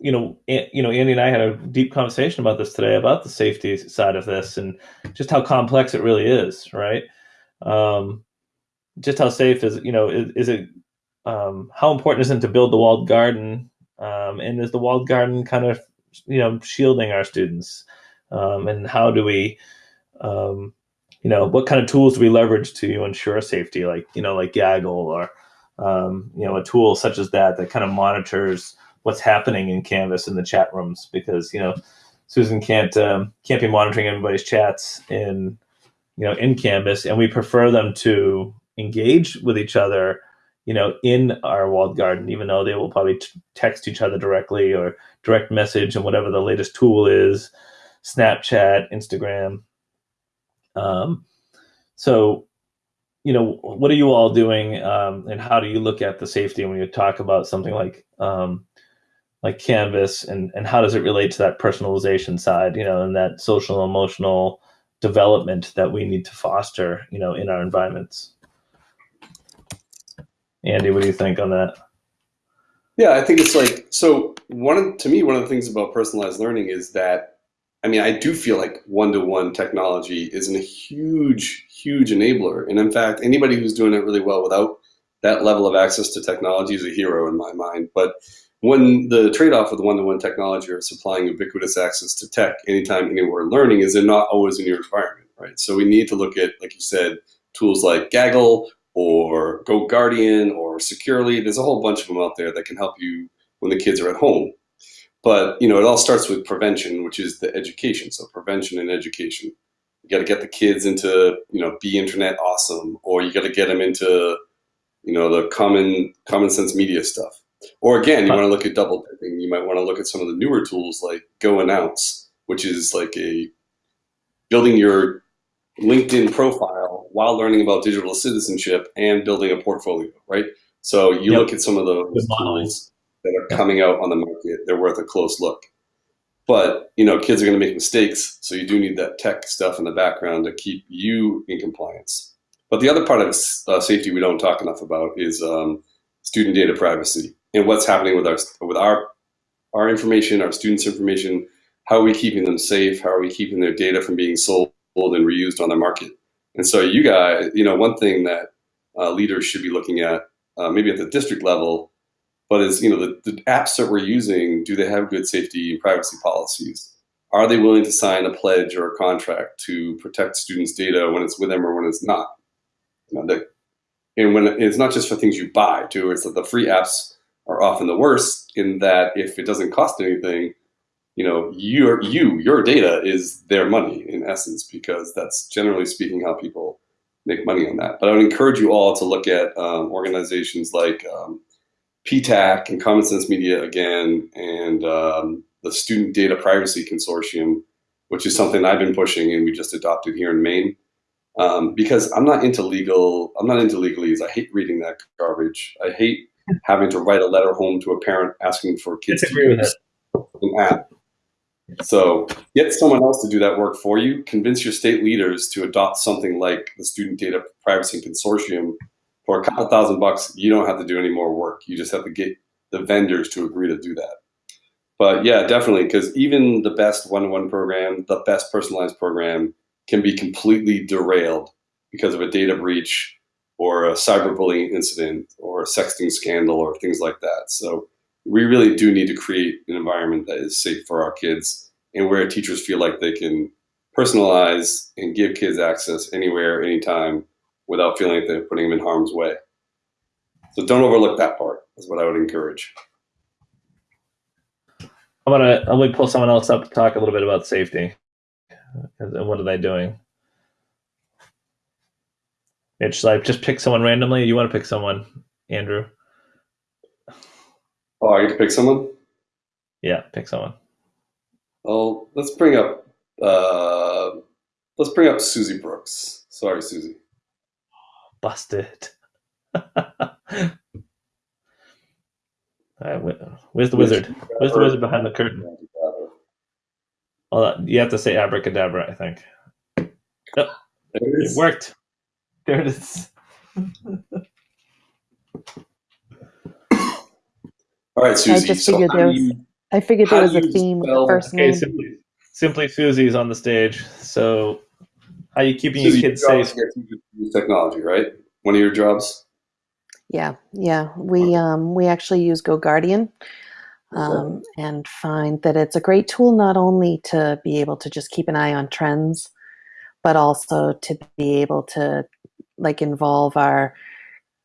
you know, you know, Andy and I had a deep conversation about this today about the safety side of this and just how complex it really is, right? Um, just how safe is you know is, is it? Um, how important is it to build the walled garden? Um, and is the walled garden kind of you know shielding our students? Um, and how do we, um, you know, what kind of tools do we leverage to ensure safety? Like you know, like Gaggle or um, you know, a tool such as that that kind of monitors what's happening in Canvas in the chat rooms because you know Susan can't um, can't be monitoring everybody's chats in you know in Canvas, and we prefer them to engage with each other, you know, in our walled garden, even though they will probably text each other directly or direct message and whatever the latest tool is, Snapchat, Instagram. Um, so you know, what are you all doing, um, and how do you look at the safety when you talk about something like um, like Canvas, and and how does it relate to that personalization side, you know, and that social emotional development that we need to foster, you know, in our environments? Andy, what do you think on that? Yeah, I think it's like so. One to me, one of the things about personalized learning is that I mean, I do feel like one-to-one technology is a huge, huge enabler. And in fact, anybody who's doing it really well without that level of access to technology is a hero in my mind. But when the trade-off with one-to-one technology or supplying ubiquitous access to tech anytime, anywhere learning is they're not always in your environment, right? So we need to look at, like you said, tools like Gaggle or GoGuardian or Securely. There's a whole bunch of them out there that can help you when the kids are at home. But you know, it all starts with prevention, which is the education. So prevention and education. You got to get the kids into you know be internet awesome, or you got to get them into you know the common common sense media stuff. Or again, you want to look at double dipping. You might want to look at some of the newer tools like Go Announce, which is like a building your LinkedIn profile while learning about digital citizenship and building a portfolio, right? So you yep. look at some of those tools that are coming out on the market, they're worth a close look. But you know, kids are going to make mistakes, so you do need that tech stuff in the background to keep you in compliance. But the other part of uh, safety we don't talk enough about is um, student data privacy and what's happening with our with our our information, our students' information. How are we keeping them safe? How are we keeping their data from being sold and reused on the market? And so, you guys, you know, one thing that uh, leaders should be looking at, uh, maybe at the district level, but is you know the, the apps that we're using do they have good safety and privacy policies are they willing to sign a pledge or a contract to protect students data when it's with them or when it's not you know, the, and when it's not just for things you buy too it's that the free apps are often the worst in that if it doesn't cost anything you know your you your data is their money in essence because that's generally speaking how people make money on that but i would encourage you all to look at um, organizations like um, PTAC and Common Sense Media again, and um, the Student Data Privacy Consortium, which is something I've been pushing and we just adopted here in Maine. Um, because I'm not into legal, I'm not into legalese. I hate reading that garbage. I hate having to write a letter home to a parent asking for kids to use an app. So get someone else to do that work for you. Convince your state leaders to adopt something like the Student Data Privacy Consortium for a couple thousand bucks, you don't have to do any more work. You just have to get the vendors to agree to do that. But yeah, definitely, because even the best one-to-one program, the best personalized program can be completely derailed because of a data breach or a cyberbullying incident or a sexting scandal or things like that. So we really do need to create an environment that is safe for our kids and where teachers feel like they can personalize and give kids access anywhere, anytime without feeling like they're putting them in harm's way. So don't overlook that part. Is what I would encourage. I'm gonna I'm gonna pull someone else up to talk a little bit about safety. And what are they doing? Mitch, like just pick someone randomly. You want to pick someone, Andrew? Oh, I get to pick someone. Yeah, pick someone. Oh, let's bring up. Uh, let's bring up Susie Brooks. Sorry, Susie. Busted. All right, where's the wizard? Where's the wizard behind the curtain? Well, you have to say abracadabra, I think. Oh, it worked. There it is. All right, Susie. I just figured so there was. you, I figured there was a theme spell- first Okay, name. simply, simply Susie's on the stage. So, how are you keeping your kids safe? to use technology, right? One of your jobs. Yeah, yeah. We um we actually use GoGuardian, um, and find that it's a great tool not only to be able to just keep an eye on trends, but also to be able to like involve our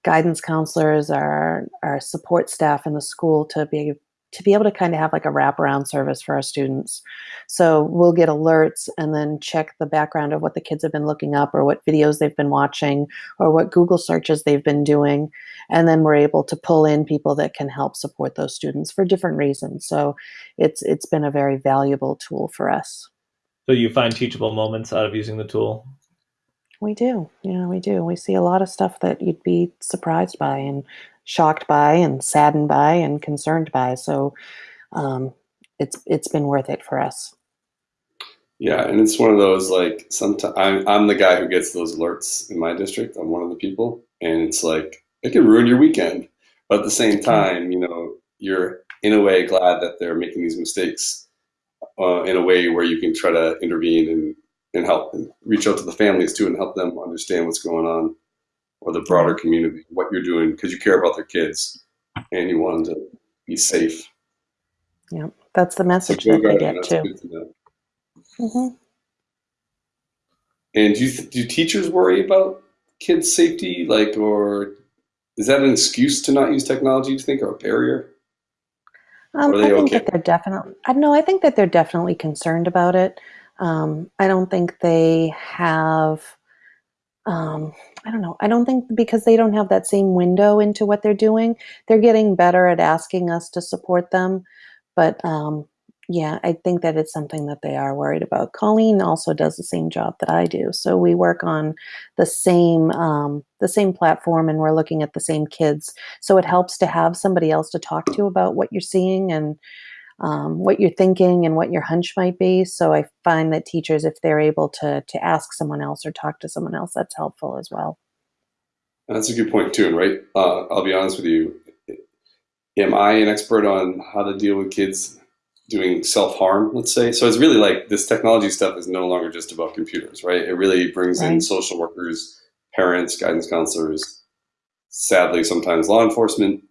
guidance counselors, our our support staff in the school to be to be able to kind of have like a wraparound service for our students. So we'll get alerts and then check the background of what the kids have been looking up or what videos they've been watching or what Google searches they've been doing. And then we're able to pull in people that can help support those students for different reasons. So it's it's been a very valuable tool for us. So you find teachable moments out of using the tool. We do, you know, we do. We see a lot of stuff that you'd be surprised by and shocked by and saddened by and concerned by. So um, it's it's been worth it for us. Yeah, and it's one of those like sometimes I'm I'm the guy who gets those alerts in my district. I'm one of the people, and it's like it can ruin your weekend. But at the same time, you know, you're in a way glad that they're making these mistakes uh, in a way where you can try to intervene and and help and reach out to the families too and help them understand what's going on or the broader community, what you're doing because you care about their kids and you want them to be safe. Yeah, that's the message that they get too. to know. hmm And do you do teachers worry about kids' safety, like, or is that an excuse to not use technology? Do you think, or a barrier? Um, I think okay? that they're definitely. I know. I think that they're definitely concerned about it. Um, I don't think they have. Um, I don't know. I don't think because they don't have that same window into what they're doing. They're getting better at asking us to support them, but um, yeah, I think that it's something that they are worried about. Colleen also does the same job that I do, so we work on the same um, the same platform, and we're looking at the same kids. So it helps to have somebody else to talk to about what you're seeing and um, what you're thinking and what your hunch might be. So I find that teachers, if they're able to to ask someone else or talk to someone else, that's helpful as well. That's a good point too, right? Uh, I'll be honest with you. Am I an expert on how to deal with kids doing self harm? Let's say. So it's really like this technology stuff is no longer just about computers, right? It really brings in social workers, parents, guidance counselors, sadly sometimes law enforcement,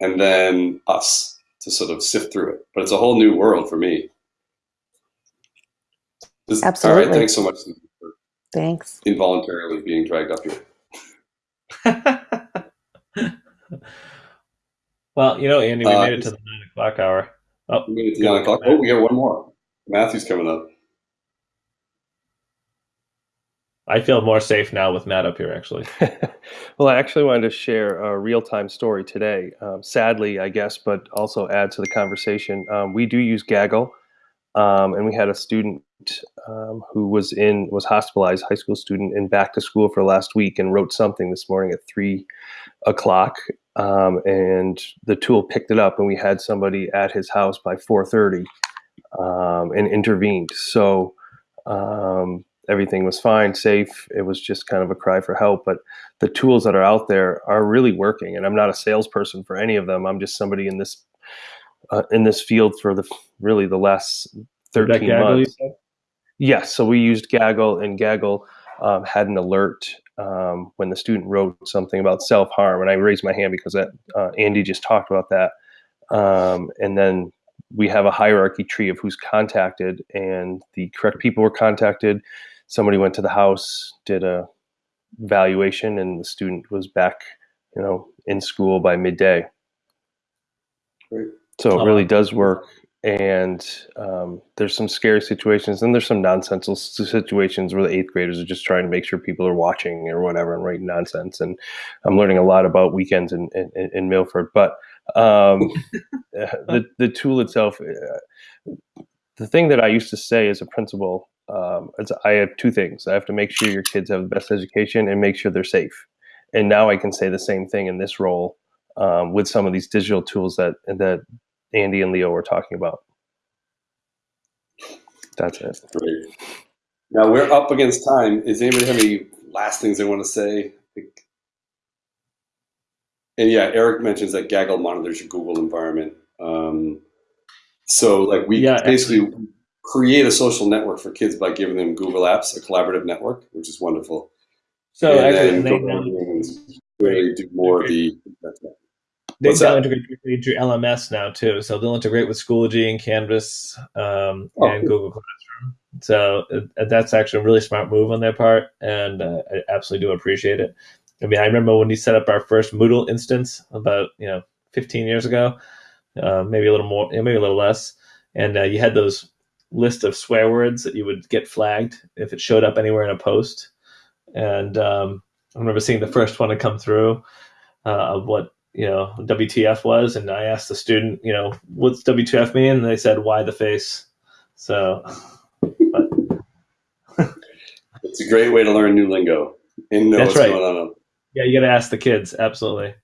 and then us to sort of sift through it. But it's a whole new world for me. This- All right. Thanks so much for Thanks. involuntarily being dragged up here. well, you know, Andy, we Uh, made it to the nine o'clock hour. Oh, We made it to nine o'clock. Oh, we got one more. Matthew's coming up. I feel more safe now with Matt up here. Actually, well, I actually wanted to share a real time story today. Um, sadly, I guess, but also add to the conversation. Um, we do use Gaggle, um, and we had a student um, who was in was hospitalized, high school student, and back to school for last week, and wrote something this morning at three o'clock. Um, and the tool picked it up, and we had somebody at his house by four thirty, um, and intervened. So. Um, everything was fine, safe. It was just kind of a cry for help. But the tools that are out there are really working, and I'm not a salesperson for any of them. I'm just somebody in this uh, in this field for the really the last Is that 13 Gaggle, months. Yes, so we used Gaggle, and Gaggle um, had an alert um, when the student wrote something about self harm, and I raised my hand because that uh, Andy just talked about that. Um, and then we have a hierarchy tree of who's contacted, and the correct people were contacted. Somebody went to the house, did a valuation, and the student was back you know, in school by midday. Great. So Oh, it really does work. And um, there's some scary situations, and there's some nonsensical situations where the eighth graders are just trying to make sure people are watching or whatever and writing nonsense. And I'm learning a lot about weekends in, in, in Milford. But um, the the tool itself, uh, the thing that I used to say as a principal, um, is I have two things. I have to make sure your kids have the best education and make sure they're safe. And now I can say the same thing in this role um, with some of these digital tools that that Andy and Leo were talking about. That's it. Great. Now we're up against time. Is anybody have any last things they want to say? And yeah, Eric mentions that Gaggle monitors your Google environment. Um, so like we Yeah, basically create a social network for kids by giving them Google Apps, a collaborative network, which is wonderful. So and actually, then really do more of the. they now integrate directly into LMS now too. So they'll integrate with Schoology and Canvas um, Oh, and cool. Google Classroom. So uh, that's actually a really smart move on their part, and uh, I absolutely do appreciate it. I mean, I remember when we set up our first Moodle instance about you know 15 years ago, uh, maybe a little more, maybe a little less, and uh, you had those list of swear words that you would get flagged if it showed up anywhere in a post. And um, I remember seeing the first one to come through uh, of what you know WTF was, and I asked the student, you know, what's WTF mean? And they said, "Why the face?" So, It's a great way to learn new lingo and know That's what's right. going on. yeah, you got to ask the kids, absolutely.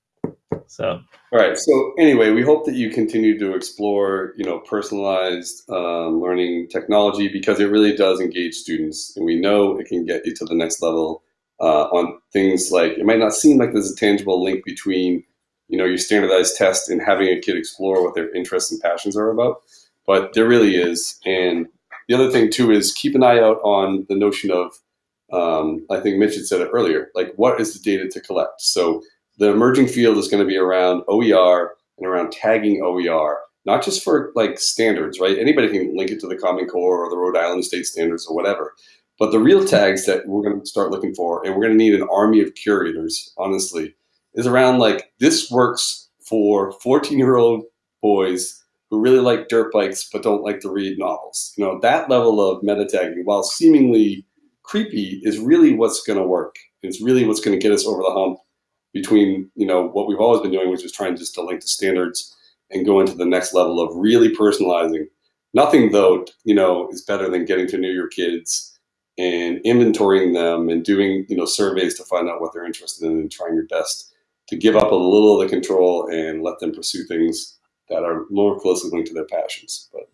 So, All right. So anyway, we hope that you continue to explore, you know, personalized um, learning technology because it really does engage students, and we know it can get you to the next level uh, on things like it might not seem like there's a tangible link between, you know, your standardized test and having a kid explore what their interests and passions are about, but there really is. And the other thing too is keep an eye out on the notion of, um, I think Mitch had said it earlier, like what is the data to collect? So the emerging field is going to be around OER and around tagging OER, not just for like standards, right? Anybody can link it to the Common Core or the Rhode Island State Standards or whatever. But the real tags that we're going to start looking for, and we're going to need an army of curators, honestly, is around like this works for 14 year old boys who really like dirt bikes but don't like to read novels. You know, that level of meta tagging, while seemingly creepy, is really what's going to work. It's really what's going to get us over the hump between you know what we've always been doing, which is trying just to link to standards and go into the next level of really personalizing. Nothing though, you know, is better than getting to know your kids and inventorying them and doing you know surveys to find out what they're interested in and trying your best to give up a little of the control and let them pursue things that are more closely linked to their passions. But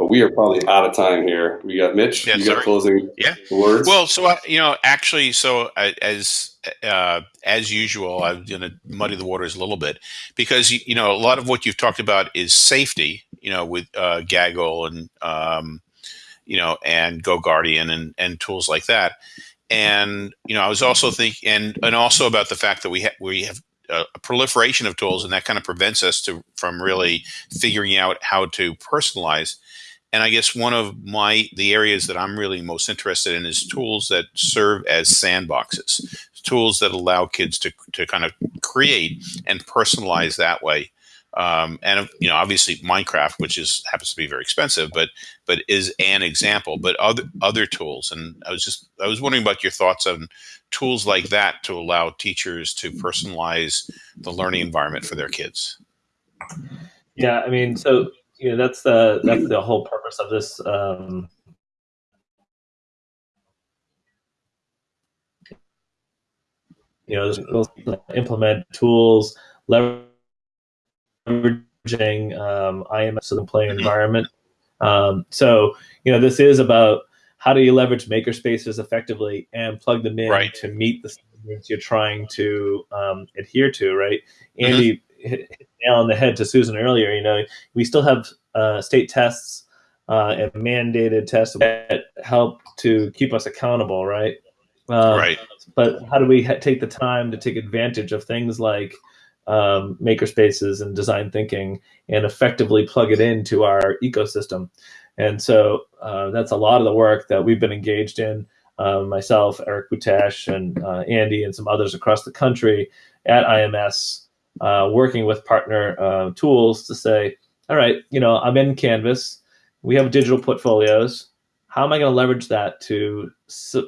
but we are probably out of time here. We got Mitch. Yes, you got sir. closing Yeah. words. Well, so uh, you know, actually, so uh, as uh, as usual, I'm going to muddy the waters a little bit because you, you know a lot of what you've talked about is safety. You know, with uh, Gaggle and um, you know and Go Guardian and and tools like that. And you know, I was also thinking, and and also about the fact that we ha- we have a, a proliferation of tools, and that kind of prevents us to from really figuring out how to personalize and I guess one of my the areas that I'm really most interested in is tools that serve as sandboxes, tools that allow kids to to kind of create and personalize that way. Um, and you know, obviously Minecraft, which is happens to be very expensive, but but is an example. But other other tools, and I was just I was wondering about your thoughts on tools like that to allow teachers to personalize the learning environment for their kids. yeah, I mean, so you know, that's the that's the whole purpose of this. Um, you know, implement tools, leveraging um, IMS in the play environment. Um, so, you know, this is about how do you leverage makerspaces effectively and plug them in Right. to meet the standards you're trying to um, adhere to, right? Andy hit, hit nail on the head to Susan earlier. You know, we still have uh, state tests uh, and mandated tests that help to keep us accountable, right? Um, right. but how do we ha- take the time to take advantage of things like um, makerspaces and design thinking and effectively plug it into our ecosystem and so uh, that's a lot of the work that we've been engaged in uh, myself, Eric Butash, and uh, Andy, and some others across the country at IMS, uh, working with partner uh, tools to say, all right, you know, I'm in Canvas. We have digital portfolios. How am I going to leverage that to,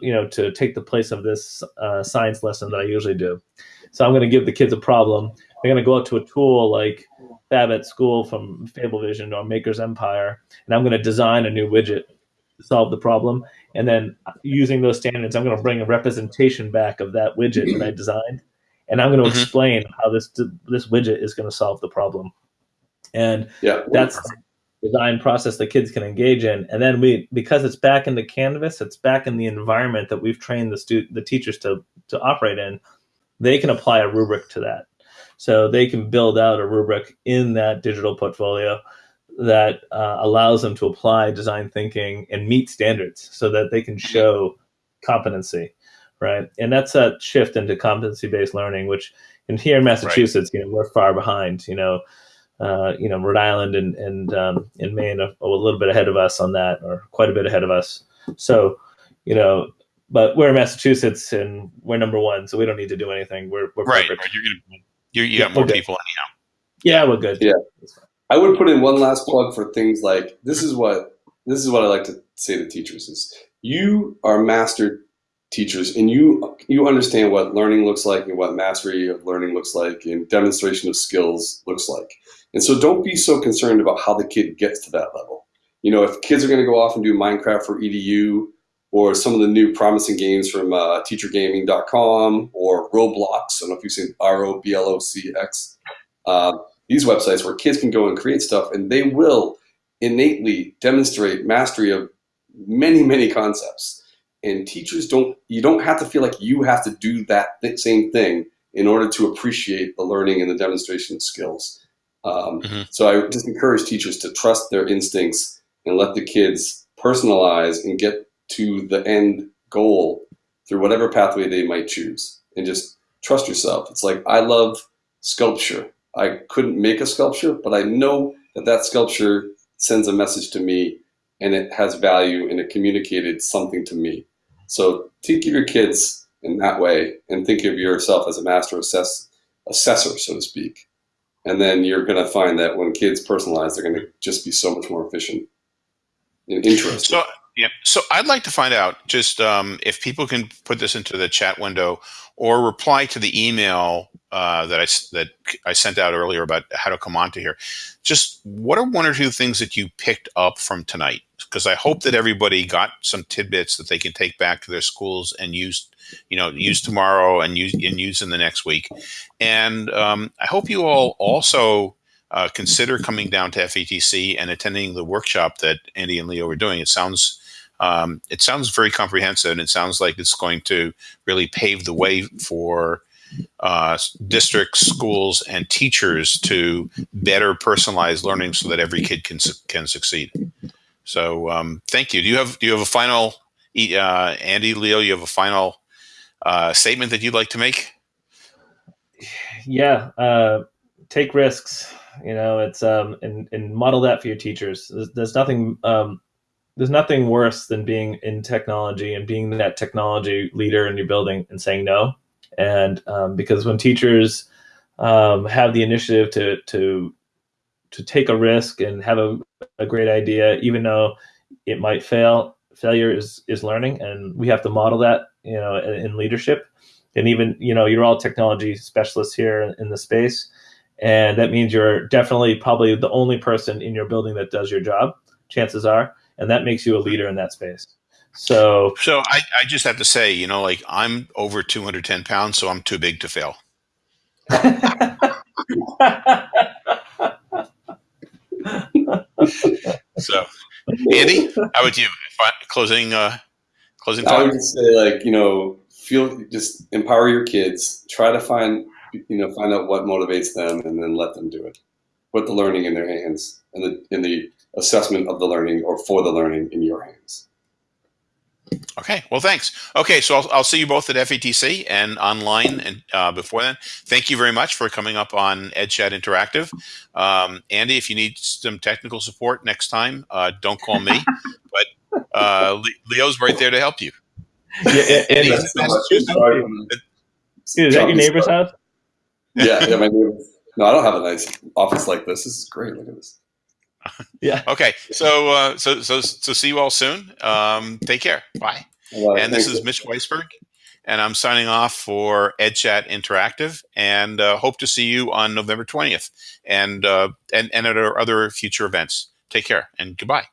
you know, to take the place of this uh, science lesson that I usually do? So I'm going to give the kids a problem. They're going to go out to a tool like Fab at School from Fablevision or Maker's Empire, and I'm going to design a new widget to solve the problem. And then using those standards, I'm going to bring a representation back of that widget that I designed, and I'm going to Mhm. explain how this this widget is going to solve the problem. And Yeah. that's the design process that kids can engage in and then we because it's back in the canvas it's back in the environment that we've trained the stu- the teachers to to operate in they can apply a rubric to that so they can build out a rubric in that digital portfolio that uh, allows them to apply design thinking and meet standards so that they can show competency right and that's a shift into competency based learning which in here in massachusetts you know we're far behind you know uh, you know, Rhode Island and and um, and Maine are a little bit ahead of us on that, or quite a bit ahead of us. So, you know, but we're in Massachusetts and we're number one, so we don't need to do anything. We're we're Right. perfect. You're gonna you, you Yeah, got more okay. people anyhow. Yeah, we're good. Yeah. I would put in one last plug for things like this is what this is what I like to say to teachers is you are master teachers and you you understand what learning looks like and what mastery of learning looks like and demonstration of skills looks like. And so don't be so concerned about how the kid gets to that level. You know, if kids are going to go off and do Minecraft for EDU or some of the new promising games from uh, teachergaming.com or Roblox, I don't know if you've seen R O B L O C X. Uh, these websites where kids can go and create stuff and they will innately demonstrate mastery of many many concepts and teachers don't you don't have to feel like you have to do that th- same thing in order to appreciate the learning and the demonstration skills um, Mhm. so i just encourage teachers to trust their instincts and let the kids personalize and get to the end goal through whatever pathway they might choose and just trust yourself it's like i love sculpture I couldn't make a sculpture, but I know that that sculpture sends a message to me and it has value and it communicated something to me. So think of your kids in that way and think of yourself as a master assess, assessor, so to speak. And then you're going to find that when kids personalize, they're going to just be so much more efficient and interesting. So yeah, so I'd like to find out just um, if people can put this into the chat window or reply to the email uh, that I that I sent out earlier about how to come onto here. Just what are one or two things that you picked up from tonight? Because I hope that everybody got some tidbits that they can take back to their schools and use, you know, use tomorrow and use and use in the next week. And um, I hope you all also uh, consider coming down to FETC and attending the workshop that Andy and Leo are doing. It sounds um, it sounds very comprehensive, and it sounds like it's going to really pave the way for uh, districts, schools, and teachers to better personalize learning so that every kid can can succeed. So, um, thank you. Do you have do you have a final, uh, Andy, Leo? You have a final uh, statement that you'd like to make? yeah uh, take risks you know it's um and, and model that for your teachers there's, there's nothing um there's nothing worse than being in technology and being that technology leader in your building and saying no and um, because when teachers um, have the initiative to to to take a risk and have a, a great idea even though it might fail failure is is learning and we have to model that you know in, in leadership. And even you know you're all technology specialists here in the space and that means you're definitely probably the only person in your building that does your job chances are and that makes you a leader in that space so So, I, I just have to say, you know, like I'm over 210 pounds, so I'm too big to fail. So, Andy, how about you? Closing uh, closing I would just say, like, you know, feel just empower your kids. Try to find, you know, find out what motivates them, and then let them do it. Put the learning in their hands, and the in the assessment of the learning or for the learning in your hands. Okay, well, thanks. Okay, so I'll, I'll see you both at FETC and online and uh, before then. Thank you very much for coming up on EdChat Interactive. Um, Andy, if you need some technical support next time, uh, don't call me, but uh, Leo's right there to help you. Yeah, yeah, Andy, yeah. So much. Sorry for Is that your neighbor's house? Yeah, yeah, my neighbor. No, I don't have a nice office like this. This is great. Look at this. Yeah. Okay, so uh, so so so see you all soon. Um, take care. Bye. Uh, and this is Mitch Weisburgh, and I'm signing off for EdChat Interactive, and uh, hope to see you on November 20th, and uh, and and at our other future events. Take care and goodbye.